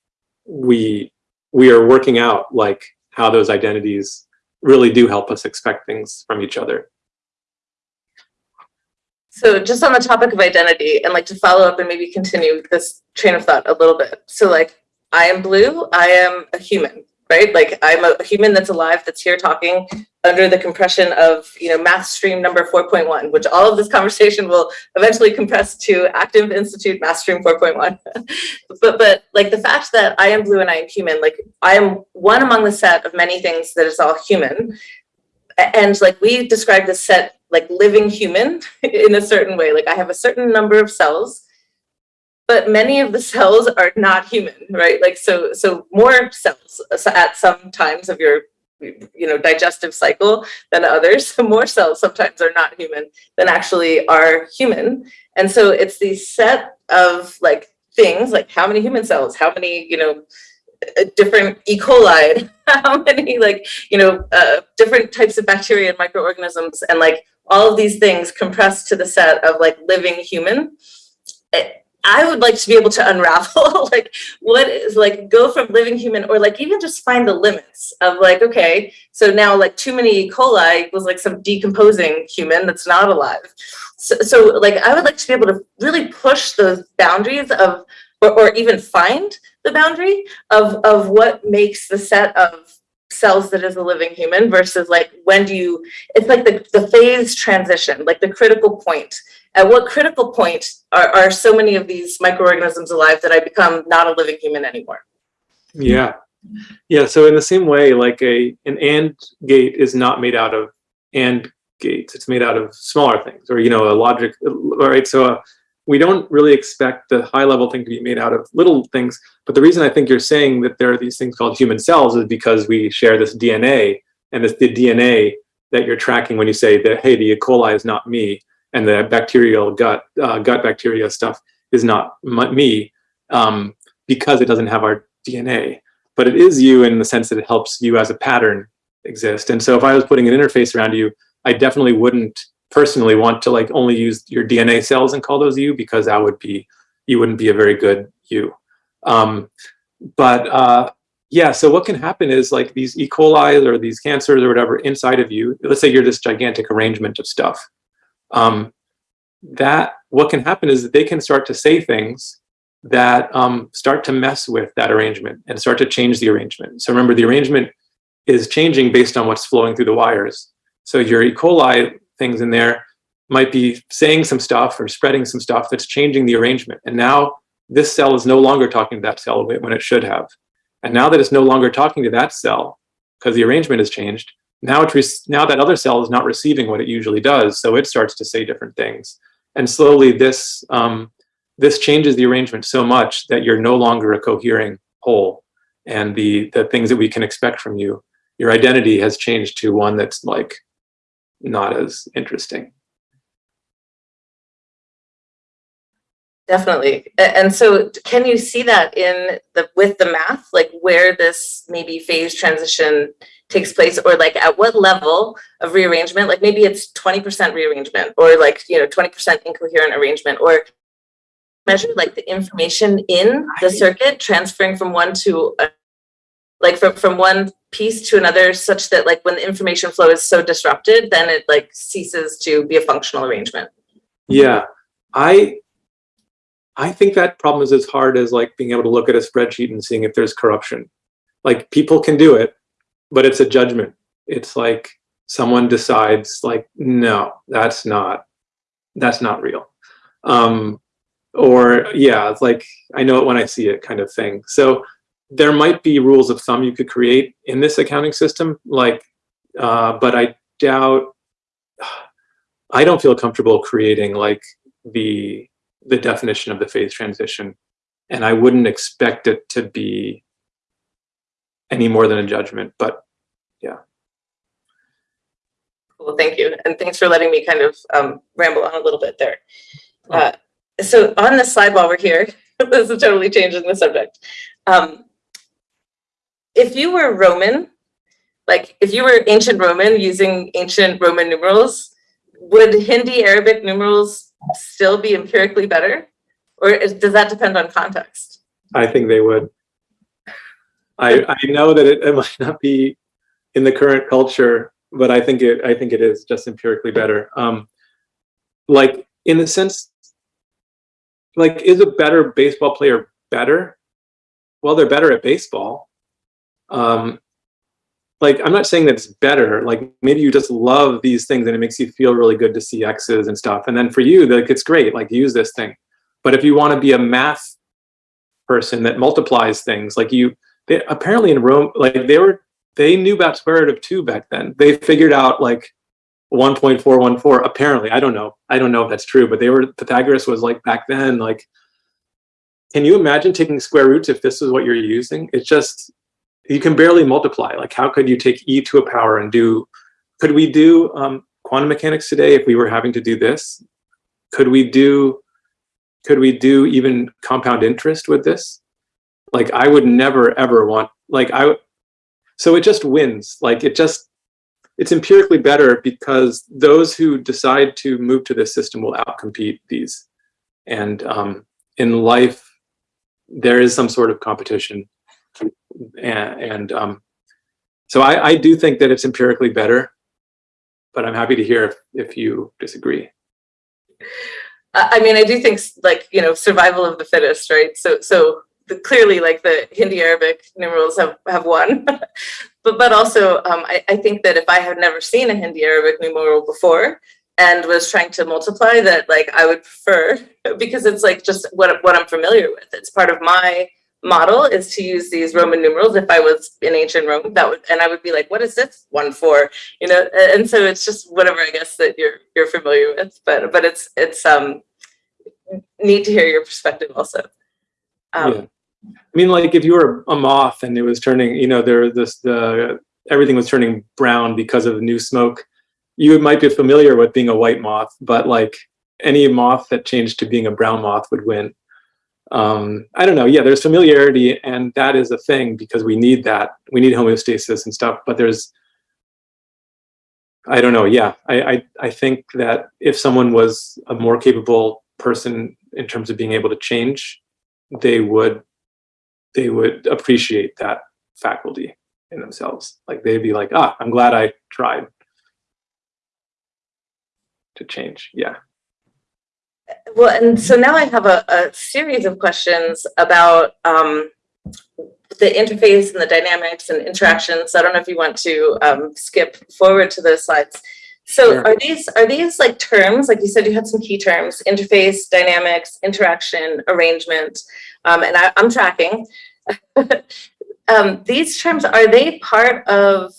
we we are working out like how those identities really do help us expect things from each other.
So just on the topic of identity and like to follow up and maybe continue this train of thought a little bit. So like I am blue, I am a human, right? Like I'm a human that's alive, that's here talking under the compression of, you know, math stream number 4.1, which all of this conversation will eventually compress to Active Institute math stream 4.1. but but like the fact that I am blue and I am human, like I am one among the set of many things that is all human. And like we describe this set like living human in a certain way. Like I have a certain number of cells, but many of the cells are not human, right? Like so, so more cells at some times of your, you know, digestive cycle than others. More cells sometimes are not human than actually are human. And so it's the set of like things, like how many human cells, how many, you know, uh, different E. coli, how many like, you know, uh, different types of bacteria and microorganisms and like all of these things compressed to the set of like living human. Eh, I would like to be able to unravel like what is like go from living human or like even just find the limits of like, okay, so now like too many E. coli was like some decomposing human that's not alive. So, so like I would like to be able to really push those boundaries of or, or even find the boundary of, of what makes the set of cells that is a living human versus like when do you it's like the, the phase transition like the critical point at what critical point are, are so many of these microorganisms alive that i become not a living human anymore
Yeah. Yeah. So in the same way, like a an AND gate is not made out of AND gates. It's made out of smaller things or, you know, a logic, right? So uh, we don't really expect the high level thing to be made out of little things. But the reason I think you're saying that there are these things called human cells is because we share this DNA and it's the DNA that you're tracking when you say that, hey, the E. coli is not me and the bacterial gut, uh, gut bacteria stuff is not me um, because it doesn't have our DNA but it is you in the sense that it helps you as a pattern exist. And so if I was putting an interface around you, I definitely wouldn't personally want to like only use your DNA cells and call those you because that would be, you wouldn't be a very good you. Um, but uh, yeah, so what can happen is like these E. coli or these cancers or whatever inside of you, let's say you're this gigantic arrangement of stuff. Um, that what can happen is that they can start to say things that um, start to mess with that arrangement and start to change the arrangement. So remember, the arrangement is changing based on what's flowing through the wires. So your E. coli things in there might be saying some stuff or spreading some stuff that's changing the arrangement. And now this cell is no longer talking to that cell when it should have. And now that it's no longer talking to that cell because the arrangement has changed, now now that other cell is not receiving what it usually does. So it starts to say different things. And slowly this um, this changes the arrangement so much that you're no longer a cohering whole and the the things that we can expect from you your identity has changed to one that's like not as interesting.
Definitely. And so can you see that in the with the math like where this maybe phase transition takes place or like at what level of rearrangement? Like maybe it's 20% rearrangement or like you know 20% incoherent arrangement or measure like the information in the circuit transferring from one to a, like from from one piece to another such that like when the information flow is so disrupted then it like ceases to be a functional arrangement.
Yeah. I i think that problem is as hard as like being able to look at a spreadsheet and seeing if there's corruption. Like people can do it but it's a judgment. It's like someone decides like no that's not that's not real. Um or yeah it's like i know it when i see it kind of thing. So there might be rules of thumb you could create in this accounting system like uh, but i doubt i don't feel comfortable creating like the the definition of the phase transition and i wouldn't expect it to be any more than a judgment but yeah.
Well, thank you. And thanks for letting me kind of um, ramble on a little bit there. Uh, so on the slide while we're here, this is totally changing the subject. Um, if you were Roman, like if you were ancient Roman using ancient Roman numerals, would Hindi Arabic numerals still be empirically better? Or does that depend on context?
I think they would. I, I know that it, it might not be in the current culture, but I think it, I think it is just empirically better. Um, like in the sense, like is a better baseball player better? Well, they're better at baseball. Um, like I'm not saying that it's better. Like maybe you just love these things and it makes you feel really good to see X's and stuff. And then for you, like it's great. Like use this thing. But if you want to be a math person that multiplies things, like you, they apparently in Rome, like they were, they knew about square root of two back then. They figured out like 1.414. Apparently, I don't know. I don't know if that's true, but they were Pythagoras was like back then. Like, can you imagine taking square roots if this is what you're using? It's just you can barely multiply. Like, how could you take e to a power and do? Could we do um, quantum mechanics today if we were having to do this? Could we do? Could we do even compound interest with this? Like, I would never ever want. Like, I. Would so it just wins. Like, it just. It's empirically better because those who decide to move to this system will outcompete these, and um, in life, there is some sort of competition and, and um, so I, I do think that it's empirically better, but I'm happy to hear if, if you disagree.
I mean, I do think like, you know, survival of the fittest, right? So, so the, clearly like the Hindi Arabic numerals have, have won. but, but also, um, I, I think that if I had never seen a Hindi Arabic numeral before and was trying to multiply that, like I would prefer because it's like just what, what I'm familiar with. It's part of my model is to use these Roman numerals. If I was in ancient Rome, that would, and I would be like, what is this one for? You know, and so it's just whatever I guess that you're you're familiar with. But but it's it's um neat to hear your perspective also. Um,
yeah. I mean, like if you were a moth and it was turning, you know, there this the everything was turning brown because of the new smoke. You might be familiar with being a white moth, but like any moth that changed to being a brown moth would win. Um, I don't know. Yeah, there's familiarity, and that is a thing because we need that. We need homeostasis and stuff. But there's, I don't know. Yeah, I I, I think that if someone was a more capable person in terms of being able to change, they would they would appreciate that faculty in themselves. Like they'd be like, ah, I'm glad I tried to change. Yeah.
Well, and so now I have a, a series of questions about um, the interface and the dynamics and interactions. I don't know if you want to um, skip forward to those slides. So
Sure.
are these are these like terms? Like you said, you had some key terms: interface, dynamics, interaction, arrangement, um, and I, I'm tracking. um, these terms are they part of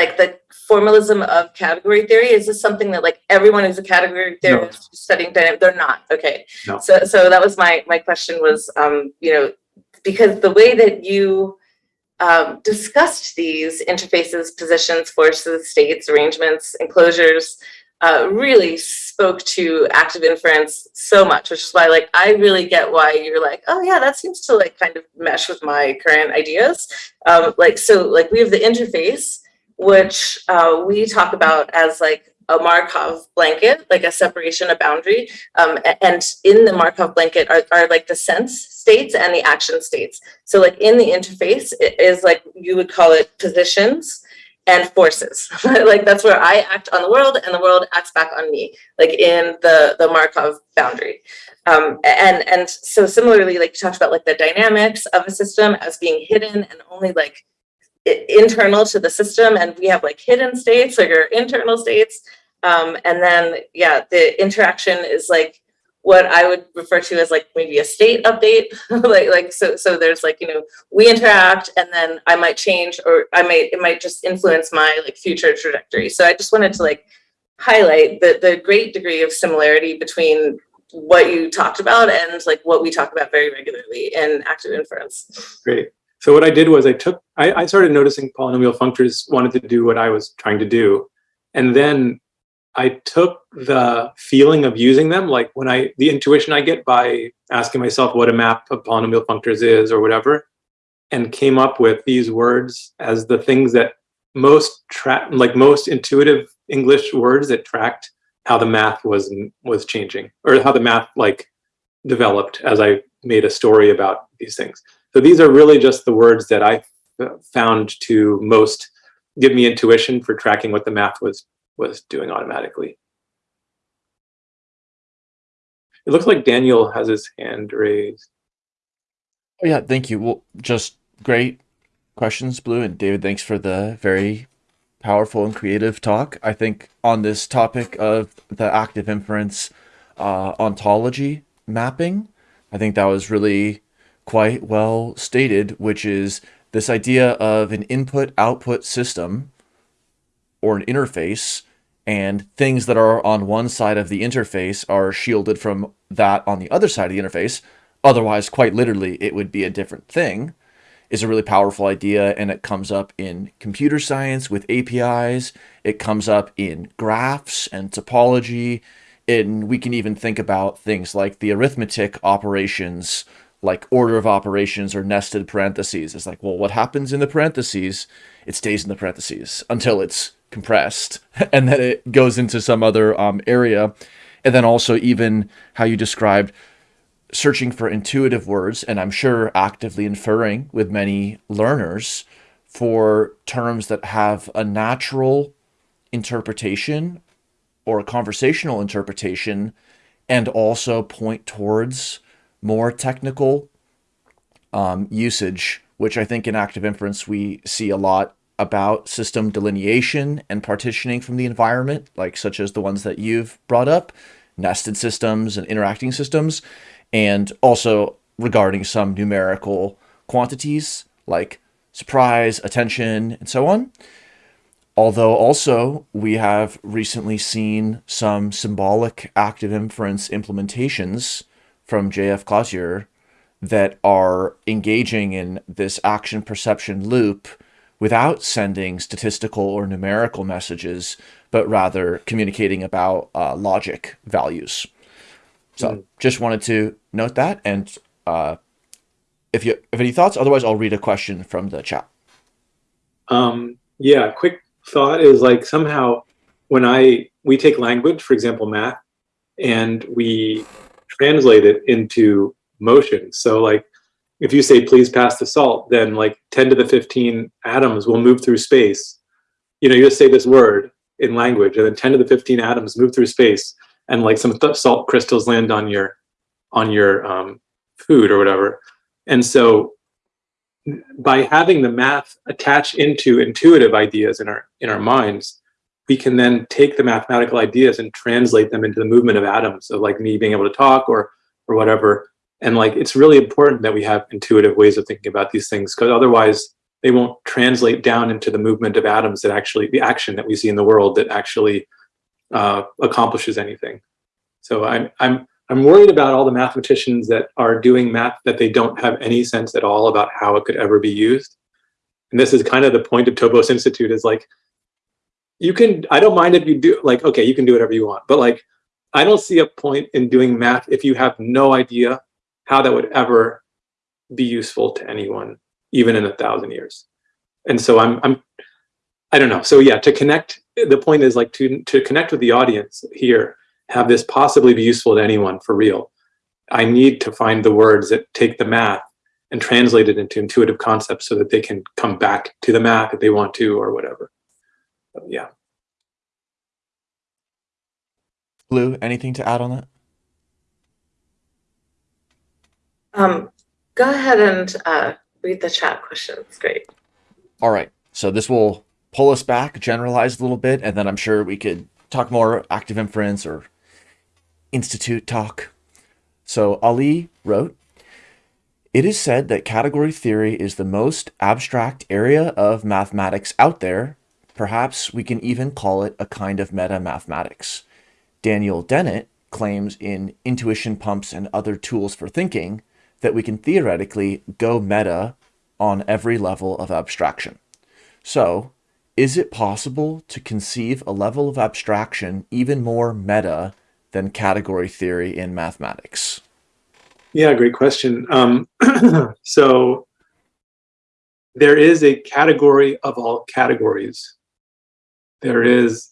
like the formalism of category theory? Is this something that like everyone who's a category
No.
theorist studying dynamic? They're not. Okay.
No.
So so that was my my question was um, you know because the way that you um, discussed these interfaces, positions, forces, states, arrangements, enclosures, uh, really spoke to active inference so much, which is why like I really get why you're like, oh yeah, that seems to like kind of mesh with my current ideas. Um, like so, like we have the interface, which uh, we talk about as like a Markov blanket, like a separation, a boundary. Um, and in the Markov blanket are, are like the sense states and the action states. So like in the interface it is like you would call it positions and forces. like that's where I act on the world and the world acts back on me, like in the the Markov boundary. Um, and and so similarly, like you talked about like the dynamics of a system as being hidden and only like internal to the system and we have like hidden states like our internal states. Um, and then yeah the interaction is like what i would refer to as like maybe a state update. Like like so so there's like you know we interact and then i might change or i might it might just influence my like future trajectory. So i just wanted to like highlight the the great degree of similarity between what you talked about and like what we talk about very regularly in active inference.
Great. So what I did was I took, I, I started noticing polynomial functors wanted to do what I was trying to do. And then I took the feeling of using them, like when I, the intuition I get by asking myself what a map of polynomial functors is or whatever, and came up with these words as the things that most track, like most intuitive English words that tracked how the math was was changing or how the math like developed as I made a story about these things. So these are really just the words that I found to most give me intuition for tracking what the math was was doing automatically. It looks like Daniel has his hand raised.
Oh, yeah, thank you. Well, just great questions, Blue. And David, thanks for the very powerful and creative talk. I think on this topic of the active inference uh, ontology mapping, I think that was really quite well stated, which is this idea of an input output system or an interface and things that are on one side of the interface are shielded from that on the other side of the interface. Otherwise, quite literally, it would be a different thing is a really powerful idea and it comes up in computer science with APIs. It comes up in graphs and topology. And we can even think about things like the arithmetic operations, like order of operations or nested parentheses. It's like, well, what happens in the parentheses? It stays in the parentheses until it's compressed and then it goes into some other um, area. And then also even how you described searching for intuitive words, and I'm sure actively inferring with many learners for terms that have a natural interpretation or a conversational interpretation and also point towards more technical um, usage, which I think in active inference we see a lot about system delineation and partitioning from the environment, like such as the ones that you've brought up, nested systems and interacting systems, and also regarding some numerical quantities like surprise, attention, and so on. Although also we have recently seen some symbolic active inference implementations from JF Cloutier that are engaging in this action perception loop without sending statistical or numerical messages, but rather communicating about uh, logic values. So mm. just wanted to note that. And uh, if you have any thoughts, otherwise I'll read a question from the chat.
Um, yeah, quick thought is like somehow when I, we take language, for example, math, and we translate it into motion. So like if you say, please pass the salt, then like 10 to the 15 atoms will move through space. You know, you just say this word in language and then 10 to the 15 atoms move through space and like some salt crystals land on your on your um, food or whatever. And so by having the math attach into intuitive ideas in our in our minds, we can then take the mathematical ideas and translate them into the movement of atoms of like me being able to talk or or whatever and like, it's really important that we have intuitive ways of thinking about these things because otherwise they won't translate down into the movement of atoms that actually, the action that we see in the world that actually uh, accomplishes anything. So I'm, I'm, I'm worried about all the mathematicians that are doing math that they don't have any sense at all about how it could ever be used. And this is kind of the point of Topos Institute is like, you can, I don't mind if you do, like, okay, you can do whatever you want, but like, I don't see a point in doing math if you have no idea how that would ever be useful to anyone, even in a thousand years. And so I'm, I'm, I don't know. So yeah, to connect, the point is like to, to connect with the audience here, have this possibly be useful to anyone for real. I need to find the words that take the math and translate it into intuitive concepts so that they can come back to the math if they want to or whatever. But yeah.
Blue, anything to add on that?
Um, go ahead and uh, read the chat questions. Great.
All right. So this will pull us back, generalize a little bit, and then I'm sure we could talk more active inference or institute talk. So Ali wrote, it is said that category theory is the most abstract area of mathematics out there. Perhaps we can even call it a kind of meta-mathematics. Daniel Dennett claims in Intuition Pumps and Other Tools for Thinking that we can theoretically go meta on every level of abstraction. So is it possible to conceive a level of abstraction even more meta than category theory in mathematics?
Yeah, great question. Um, so there is a category of all categories. There is,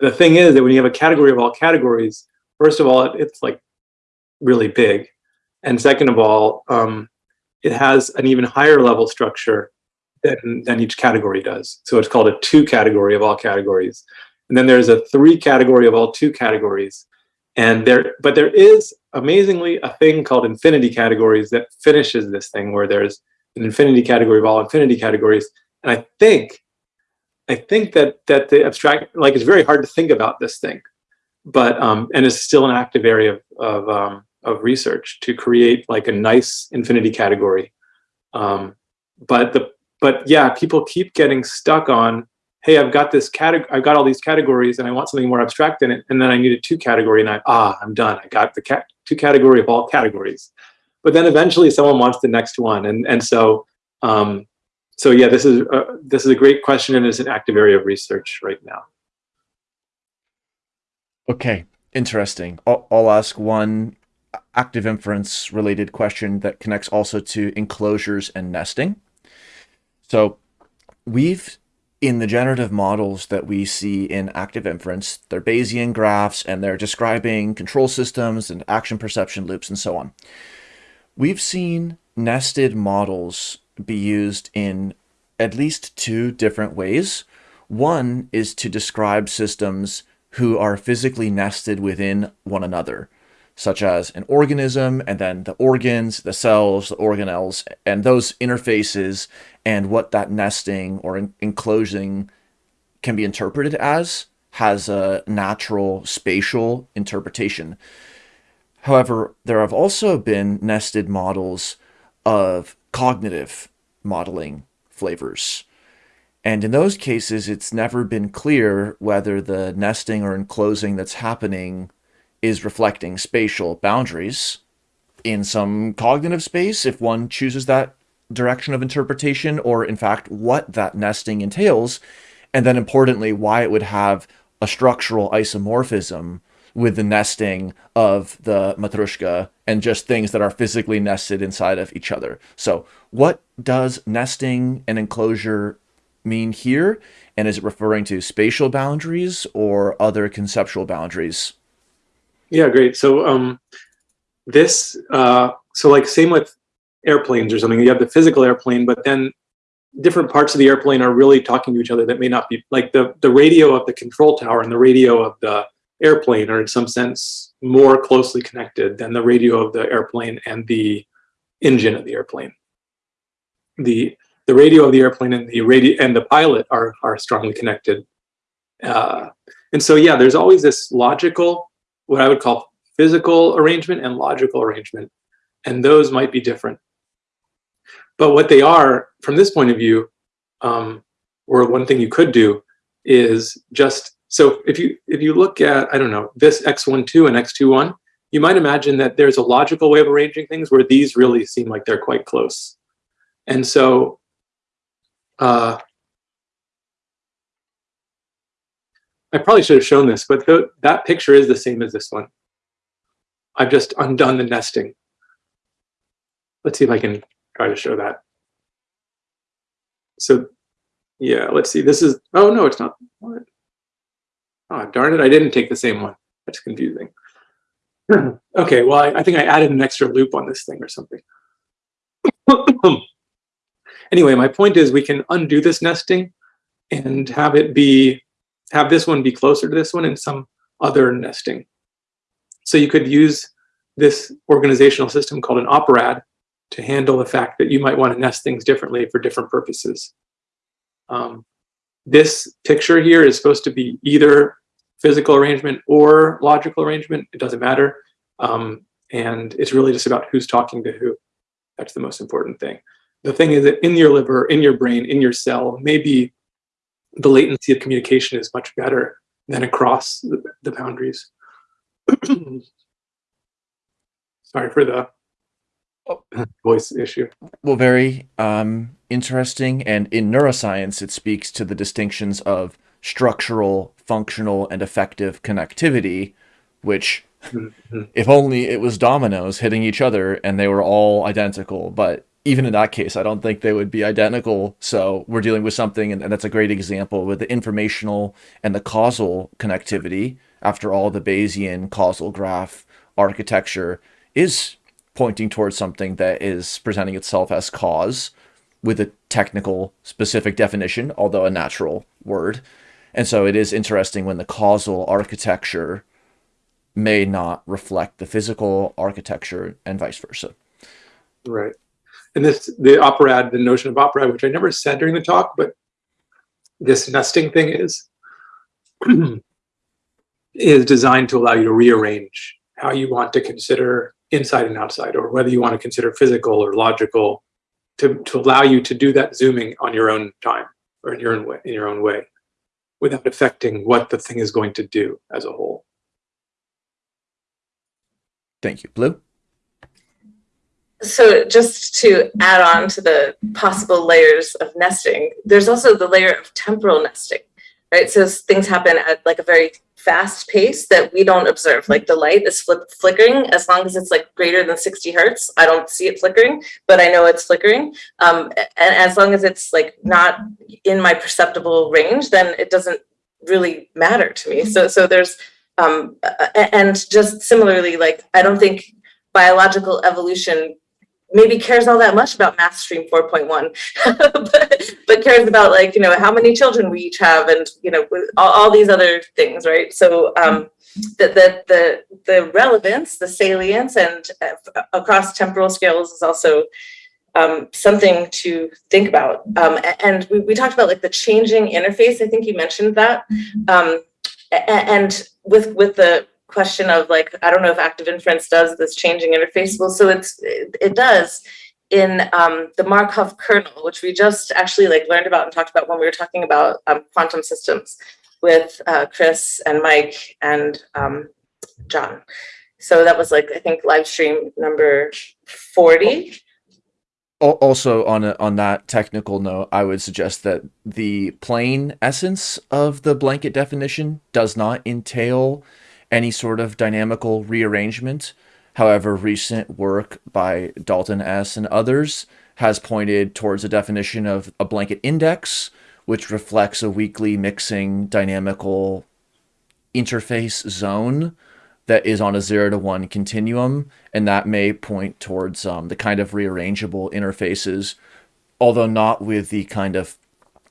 the thing is that when you have a category of all categories, first of all, it, it's like really big. And second of all, um, it has an even higher level structure than, than each category does. So it's called a two category of all categories. And then there's a three category of all two categories. And there, but there is amazingly a thing called infinity categories that finishes this thing where there's an infinity category of all infinity categories. And I think, I think that that the abstract, like it's very hard to think about this thing, but um, and it's still an active area of of, um, of research to create like a nice infinity category. Um, but the but yeah, people keep getting stuck on, hey, I've got this category, I've got all these categories, and I want something more abstract in it, and then I need a two category, and I ah, I'm done. I got the cat two category of all categories but then eventually someone wants the next one and and so um, so yeah this is uh, this is a great question and it's an active area of research right now.
Okay interesting. I'll, I'll ask one active inference related question that connects also to enclosures and nesting. So we've in the generative models that we see in active inference, they're Bayesian graphs and they're describing control systems and action perception loops and so on. We've seen nested models be used in at least two different ways. One is to describe systems who are physically nested within one another, such as an organism and then the organs, the cells, the organelles, and those interfaces and what that nesting or enclosing can be interpreted as has a natural spatial interpretation. However, there have also been nested models of cognitive modeling flavors. And in those cases, it's never been clear whether the nesting or enclosing that's happening is reflecting spatial boundaries in some cognitive space, if one chooses that direction of interpretation, or in fact, what that nesting entails, and then importantly, why it would have a structural isomorphism with the nesting of the matryoshka and just things that are physically nested inside of each other. So what does nesting and enclosure mean here? And is it referring to spatial boundaries or other conceptual boundaries?
Yeah, great. So um, this, uh, so like same with airplanes or something, you have the physical airplane, but then different parts of the airplane are really talking to each other that may not be like the, the radio of the control tower and the radio of the airplane are in some sense more closely connected than the radio of the airplane and the engine of the airplane. The the radio of the airplane and the radio and the pilot are are strongly connected. Uh, and so yeah, there's always this logical, what I would call physical arrangement and logical arrangement, and those might be different. But what they are, from this point of view, um, or one thing you could do is just so if you if you look at, I don't know, this x12 and x21, you might imagine that there's a logical way of arranging things where these really seem like they're quite close. And so uh, I probably should have shown this, but the, that picture is the same as this one. I've just undone the nesting. Let's see if I can try to show that. So yeah, let's see. This is, oh no, it's not. What? Oh, darn it, I didn't take the same one. That's confusing. okay, well, I, I, think I added an extra loop on this thing or something. anyway, my point is we can undo this nesting and have it be, have this one be closer to this one in some other nesting. So you could use this organizational system called an operad to handle the fact that you might want to nest things differently for different purposes. Um, this picture here is supposed to be either physical arrangement or logical arrangement. It doesn't matter. Um, and it's really just about who's talking to who. That's the most important thing. The thing is that in your liver, in your brain, in your cell, maybe the latency of communication is much better than across the, the boundaries. Sorry for the oh. voice issue.
Well, very um, interesting. And in neuroscience, it speaks to the distinctions of structural, functional, and effective connectivity, which
Mhm.
if only it was dominoes hitting each other and they were all identical. But even in that case, I don't think they would be identical. So we're dealing with something, and, and that's a great example with the informational and the causal connectivity. After all, the Bayesian causal graph architecture is pointing towards something that is presenting itself as cause with a technical specific definition, although a natural word. And so it is interesting when the causal architecture may not reflect the physical architecture and vice versa.
Right. And this, the operad, the notion of operad, which I never said during the talk, but this nesting thing is, is designed to allow you to rearrange how you want to consider inside and outside, or whether you want to consider physical or logical, to, to allow you to do that zooming on your own time or in your own way, in your own way, without affecting what the thing is going to do as a whole.
Thank you. Blue?
So just to add on to the possible layers of nesting, there's also the layer of temporal nesting, right? So things happen at like a very fast pace that we don't observe. Like the light is flip flickering as long as it's like greater than 60 hertz. I don't see it flickering, but I know it's flickering. Um, and as long as it's like not in my perceptible range, then it doesn't really matter to me. So so there's um, and just similarly, like I don't think biological evolution maybe cares all that much about math stream 4.1 but, but cares about like you know how many children we each have and you know all, all these other things right? So um the, the the the relevance the salience and uh, across temporal scales is also um, something to think about. Um, and we, we talked about like the changing interface. I think you mentioned that. Um, a- a- and with with the question of like i don't know if active inference does this changing interface. Well so it's it, it does in um, the markov kernel which we just actually like learned about and talked about when we were talking about um, quantum systems with uh, chris and mike and um, john. So that was like i think live stream number 40
Also, on a, on that technical note, I would suggest that the plain essence of the blanket definition does not entail any sort of dynamical rearrangement. However, recent work by Dalton S. and others has pointed towards a definition of a blanket index, which reflects a weakly mixing dynamical interface zone that is on a zero to one continuum, and that may point towards um, the kind of rearrangeable interfaces, although not with the kind of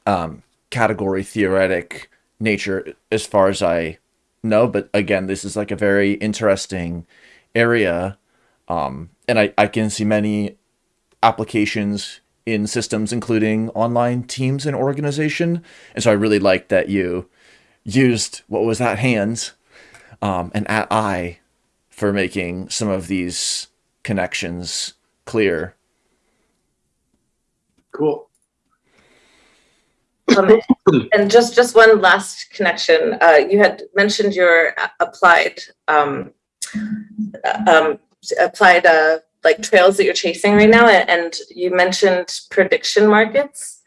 um, category theoretic nature as far as I know. But again, this is like a very interesting area, um, and I, I can see many applications in systems, including online teams and organization. And so I really like that you used what was that hands um, and at I for making some of these connections clear.
Cool.
Um, and just just one last connection. Uh, you had mentioned your applied um, uh, um, applied uh, like trails that you're chasing right now, and you mentioned prediction markets.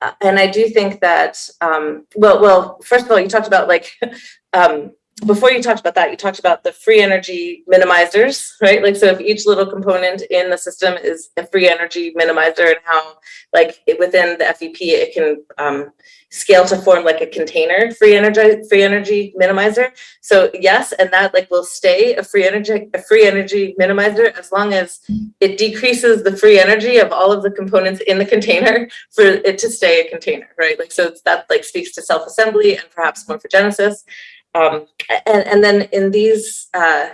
Uh, and I do think that um, well, well, first of all, you talked about like um, before you talked about that, you talked about the free energy minimizers, right? Like, so if each little component in the system is a free energy minimizer and how like it, within the FEP, it can um, scale to form like a container free energy, free energy minimizer. So yes, and that like will stay a free energy, a free energy minimizer as long as it decreases the free energy of all of the components in the container for it to stay a container, right? Like, so that like speaks to self-assembly and perhaps morphogenesis. Um, and, and then in these, uh,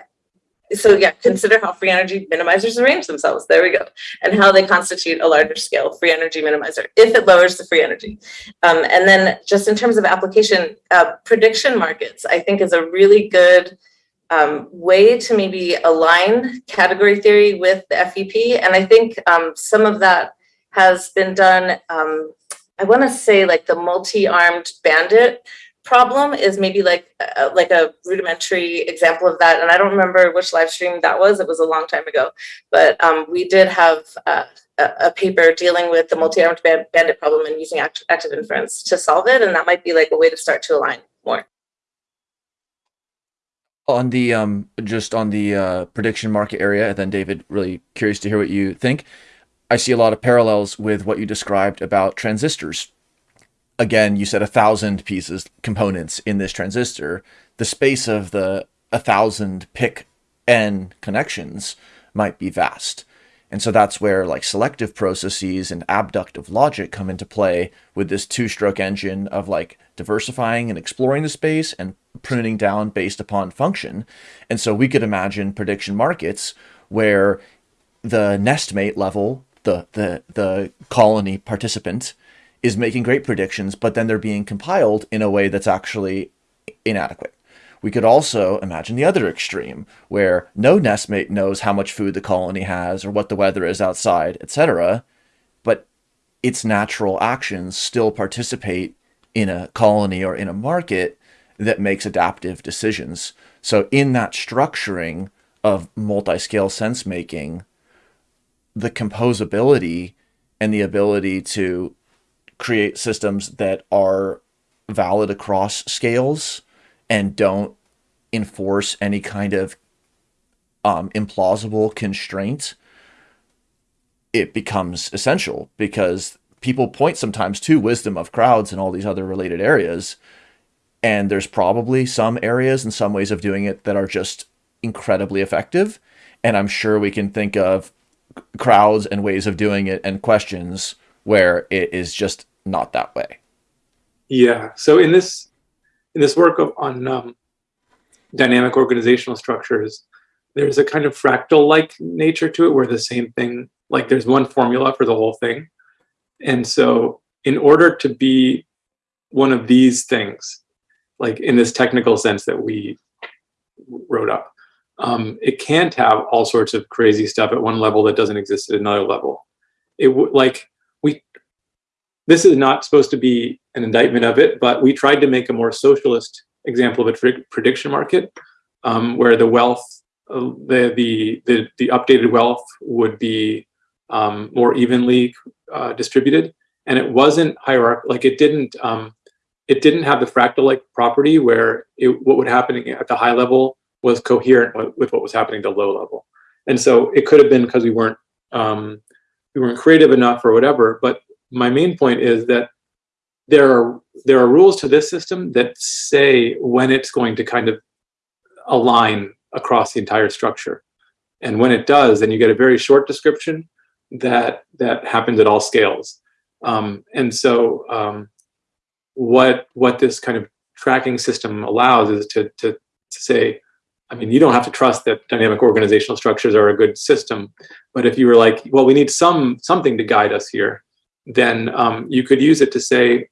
so yeah, consider how free energy minimizers arrange themselves. There we go. And how they constitute a larger scale free energy minimizer if it lowers the free energy. Um, and then just in terms of application, uh, prediction markets, I think is a really good um, way to maybe align category theory with the FEP. And I think um, some of that has been done, um, I want to say like the multi-armed bandit problem is maybe like uh, like a rudimentary example of that and i don't remember which live stream that was it was a long time ago. But um, we did have uh, a, paper dealing with the multi-armed bandit problem and using act active inference to solve it and that might be like a way to start to align more.
On the um just on the uh, prediction market area and then david really curious to hear what you think. I see a lot of parallels with what you described about transistors again you said a thousand pieces components in this transistor the space of the a thousand pick n connections might be vast and so that's where like selective processes and abductive logic come into play with this two stroke engine of like diversifying and exploring the space and pruning down based upon function. And so we could imagine prediction markets where the nestmate level, the, the, the colony participant is making great predictions, but then they're being compiled in a way that's actually inadequate. We could also imagine the other extreme, where no nestmate knows how much food the colony has or what the weather is outside, etc., but its natural actions still participate in a colony or in a market that makes adaptive decisions. So in that structuring of multi-scale sense making, the composability and the ability to create systems that are valid across scales and don't enforce any kind of um, implausible constraint, it becomes essential because people point sometimes to wisdom of crowds and all these other related areas. And there's probably some areas and some ways of doing it that are just incredibly effective. And I'm sure we can think of crowds and ways of doing it and questions where it is just not that way.
Yeah. So in this in this work of, on um, dynamic organizational structures, there's a kind of fractal-like nature to it, where the same thing, like there's one formula for the whole thing, and so in order to be one of these things, like in this technical sense that we wrote up, um, it can't have all sorts of crazy stuff at one level that doesn't exist at another level. It would like. This is not supposed to be an indictment of it, but we tried to make a more socialist example of a prediction market, um, where the wealth, uh, the, the the the updated wealth would be um, more evenly uh, distributed, and it wasn't hierarchical. Like it didn't um, it didn't have the fractal-like property where it, what would happen at the high level was coherent with what was happening at the low level. And so it could have been because we weren't um, we weren't creative enough or whatever. But my main point is that there are there are rules to this system that say when it's going to kind of align across the entire structure. And when it does, then you get a very short description that that happens at all scales. Um, and so um, what what this kind of tracking system allows is to, to, to say, I mean, you don't have to trust that dynamic organizational structures are a good system, but if you were like, well, we need some something to guide us here, then um, you could use it to say,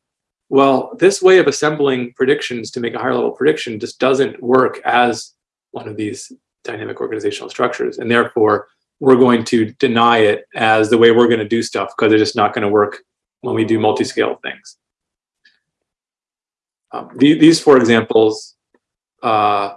well, this way of assembling predictions to make a higher level prediction just doesn't work as one of these dynamic organizational structures. And therefore, we're going to deny it as the way we're going to do stuff because it's just not going to work when we do multi-scale things. Um, the, these four examples uh,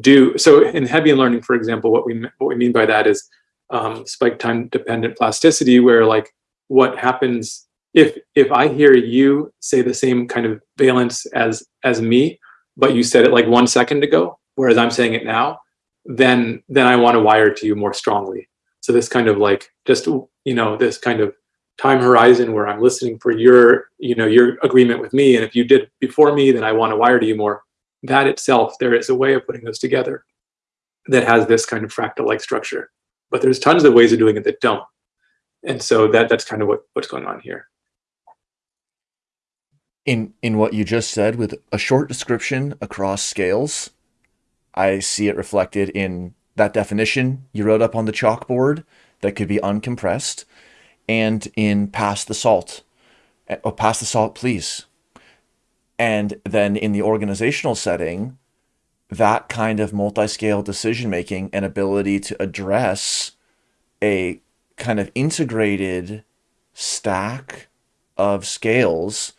do so in Hebbian learning, for example. What we what we mean by that is um, spike time dependent plasticity, where like what happens if if I hear you say the same kind of valence as as me, but you said it like one second ago, whereas I'm saying it now, then then I want to wire to you more strongly. So this kind of like just you know this kind of time horizon where I'm listening for your you know your agreement with me, and if you did before me, then I want to wire to you more. That itself, there is a way of putting those together that has this kind of fractal-like structure. But there's tons of ways of doing it that don't. And so that that's kind of what, what's going on here.
In in what you just said, with a short description across scales, I see it reflected in that definition you wrote up on the chalkboard that could be uncompressed and in pass the salt. Eh, oh, pass the salt, please. And then in the organizational setting, that kind of multi-scale decision making and ability to address a kind of integrated stack of scales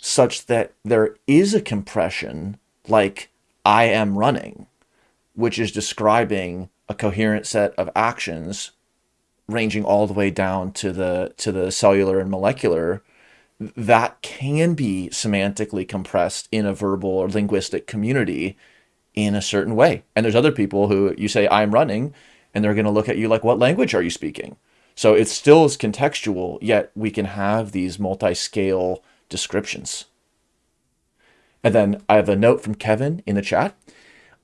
such that there is a compression like I am running, which is describing a coherent set of actions ranging all the way down to the to the cellular and molecular that can be semantically compressed in a verbal or linguistic community in a certain way. And there's other people who you say I'm running and they're going to look at you like what language are you speaking? So it still is contextual, yet we can have these multi-scale descriptions. And then I have a note from Kevin in the chat.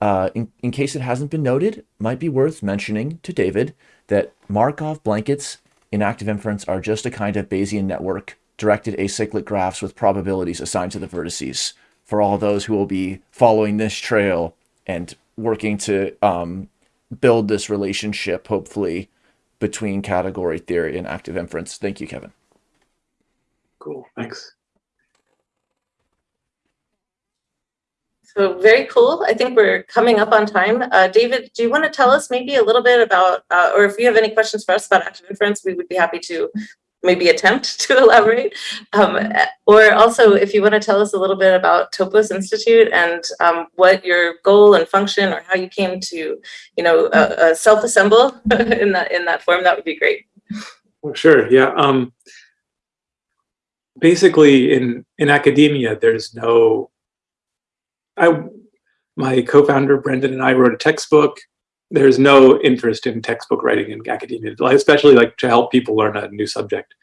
Uh, in, in case it hasn't been noted, might be worth mentioning to David that Markov blankets in active inference are just a kind of Bayesian network directed acyclic graphs with probabilities assigned to the vertices for all those who will be following this trail and working to um, build this relationship, hopefully, between category theory and active inference. Thank you, Kevin.
Cool, thanks.
So very cool. I think we're coming up on time. Uh, David, do you want to tell us maybe a little bit about, uh, or if you have any questions for us about active inference, we would be happy to maybe attempt to elaborate. Um, or also, if you want to tell us a little bit about Topos Institute and um, what your goal and function or how you came to, you know, uh, uh, self-assemble in that in that form, that would be great.
Well, sure, yeah. Um, basically, in in academia, there's no I, my co-founder Brendan and I wrote a textbook. There's no interest in textbook writing in academia, especially like to help people learn a new subject.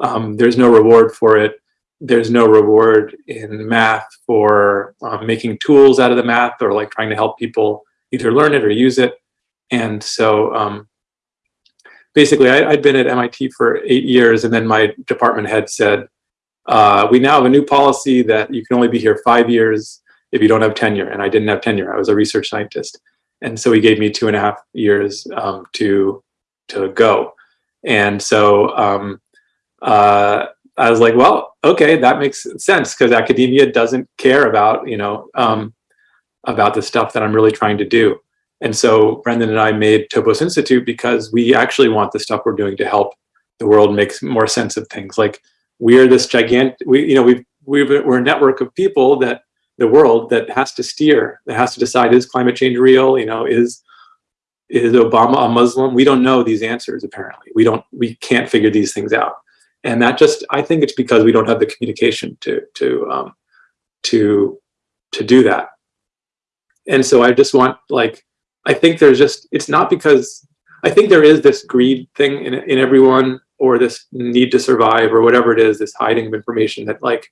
Um, there's no reward for it. There's no reward in math for um, making tools out of the math or like trying to help people either learn it or use it. And so um, basically I, had been at MIT for eight years and then my department head said, uh, we now have a new policy that you can only be here five years if you don't have tenure. And I didn't have tenure. I was a research scientist. And so he gave me two and a half years um, to, to go. And so um, uh, I was like, well, okay, that makes sense because academia doesn't care about, you know, um, about the stuff that I'm really trying to do. And so Brendan and I made Topos Institute because we actually want the stuff we're doing to help the world make more sense of things. Like we are this gigantic, we, you know, we've, we've, we're a network of people that the world that has to steer, that has to decide is climate change real? You know, is is Obama a Muslim? We don't know these answers. Apparently, we don't. We can't figure these things out, and that just I think it's because we don't have the communication to to um, to to do that. And so I just want like I think there's just it's not because I think there is this greed thing in in everyone or this need to survive or whatever it is, this hiding of information that like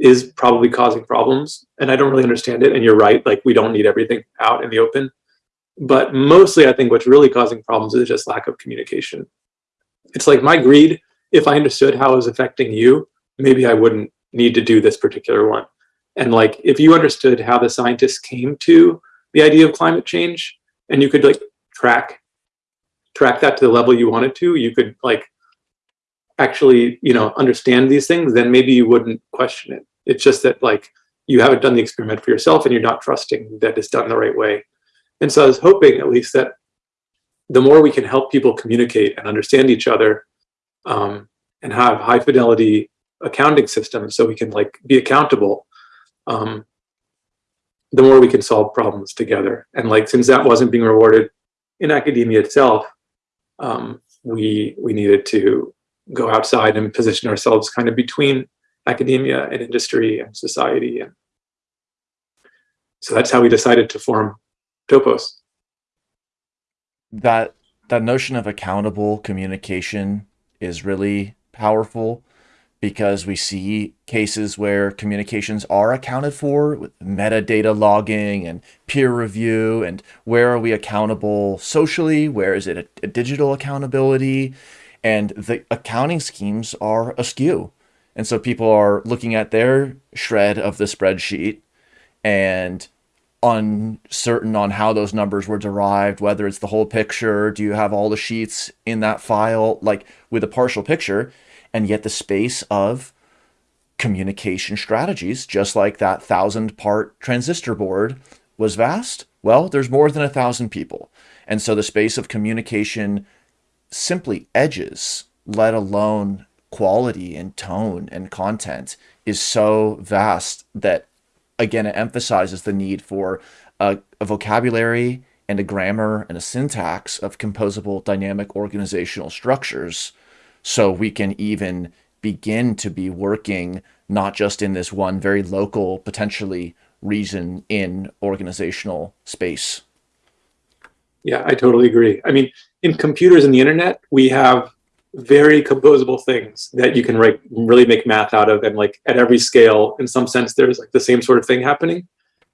is probably causing problems and I don't really understand it. And you're right, like we don't need everything out in the open. But mostly I think what's really causing problems is just lack of communication. It's like my greed, if I understood how it was affecting you, maybe I wouldn't need to do this particular one. And like, if you understood how the scientists came to the idea of climate change and you could like track, track that to the level you wanted to, you could like actually, you know, understand these things, then maybe you wouldn't question it. It's just that like you haven't done the experiment for yourself and you're not trusting that it's done the right way. And so I was hoping at least that the more we can help people communicate and understand each other um, and have high fidelity accounting systems so we can like be accountable, um, the more we can solve problems together. And like, since that wasn't being rewarded in academia itself, um, we, we needed to go outside and position ourselves kind of between academia and industry and society. And so that's how we decided to form Topos.
That that notion of accountable communication is really powerful because we see cases where communications are accounted for with metadata logging and peer review and where are we accountable socially where is it a, a digital accountability and the accounting schemes are askew and so people are looking at their shred of the spreadsheet and uncertain on how those numbers were derived, whether it's the whole picture, do you have all the sheets in that file, like with a partial picture, and yet the space of communication strategies, just like that thousand part transistor board was vast. Well, there's more than a thousand people. And so the space of communication simply edges, let alone quality and tone and content is so vast that again it emphasizes the need for a, a vocabulary and a grammar and a syntax of composable dynamic organizational structures so we can even begin to be working not just in this one very local potentially reason in organizational space
Yeah, I totally agree. I mean, in computers and the internet, we have very composable things that you can like really make math out of and like at every scale in some sense there's like the same sort of thing happening.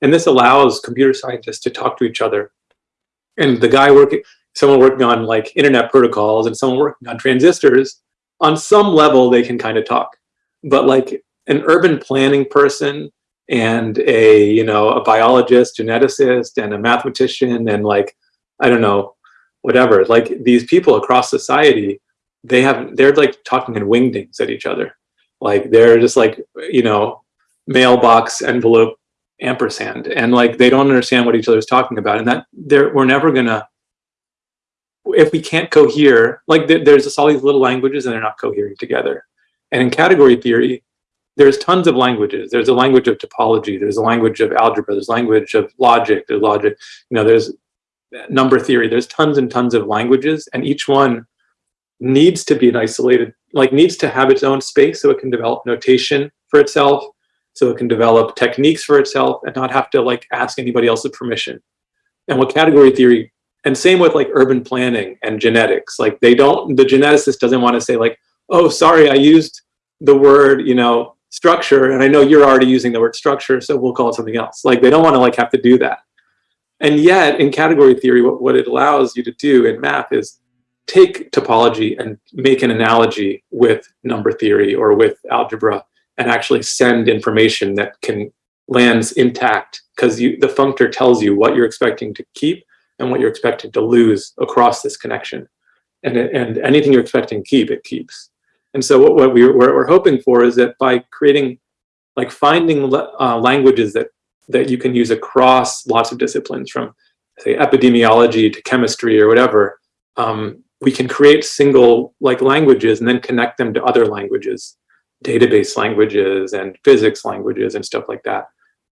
And this allows computer scientists to talk to each other. And the guy working someone working on like internet protocols and someone working on transistors on some level they can kind of talk. But like an urban planning person and a you know a biologist geneticist and a mathematician and like i don't know whatever like these people across society they have they're like talking in wingdings at each other. Like they're just like you know mailbox envelope ampersand. And like they don't understand what each other's talking about. And that they're we're never gonna if we can't cohere like there- there's just all these little languages and they're not cohering together. And in category theory there's tons of languages. There's a language of topology. There's a language of algebra. There's language of logic. There's logic you know there's uh, number theory. There's tons and tons of languages. And each one needs to be an isolated, like needs to have its own space so it can develop notation for itself, so it can develop techniques for itself and not have to like ask anybody else's permission. And what category theory, and same with like urban planning and genetics, like they don't, the geneticist doesn't want to say like, oh, sorry, I used the word, you know, structure, and I know you're already using the word structure, so we'll call it something else. Like they don't want to like have to do that. And yet in category theory, what, what it allows you to do in math is take topology and make an analogy with number theory or with algebra and actually send information that can lands intact because you the functor tells you what you're expecting to keep and what you're expecting to lose across this connection. And, and anything you're expecting to keep it keeps. And so what, what we, what we're hoping for is that by creating like finding uh, languages that that you can use across lots of disciplines from say epidemiology to chemistry or whatever um, we can create single like languages and then connect them to other languages, database languages and physics languages and stuff like that,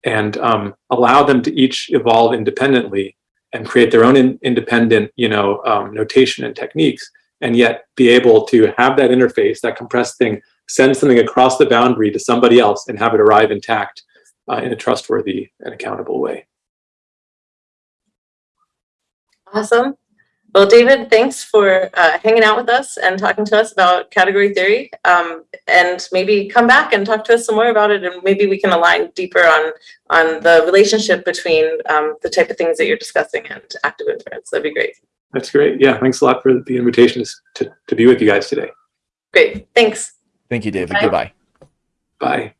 and um, allow them to each evolve independently and create their own in, independent, you know, um, notation and techniques, and yet be able to have that interface, that compressed thing, send something across the boundary to somebody else and have it arrive intact uh, in a trustworthy and accountable way.
Awesome. Well, David, thanks for uh, hanging out with us and talking to us about category theory. Um, and maybe come back and talk to us some more about it, and maybe we can align deeper on on the relationship between um, the type of things that you're discussing and active inference. That'd be great.
That's great. Yeah, thanks a lot for the invitation to, to be with you guys today.
Great. Thanks.
thank you david
Bye.
goodbye
Bye.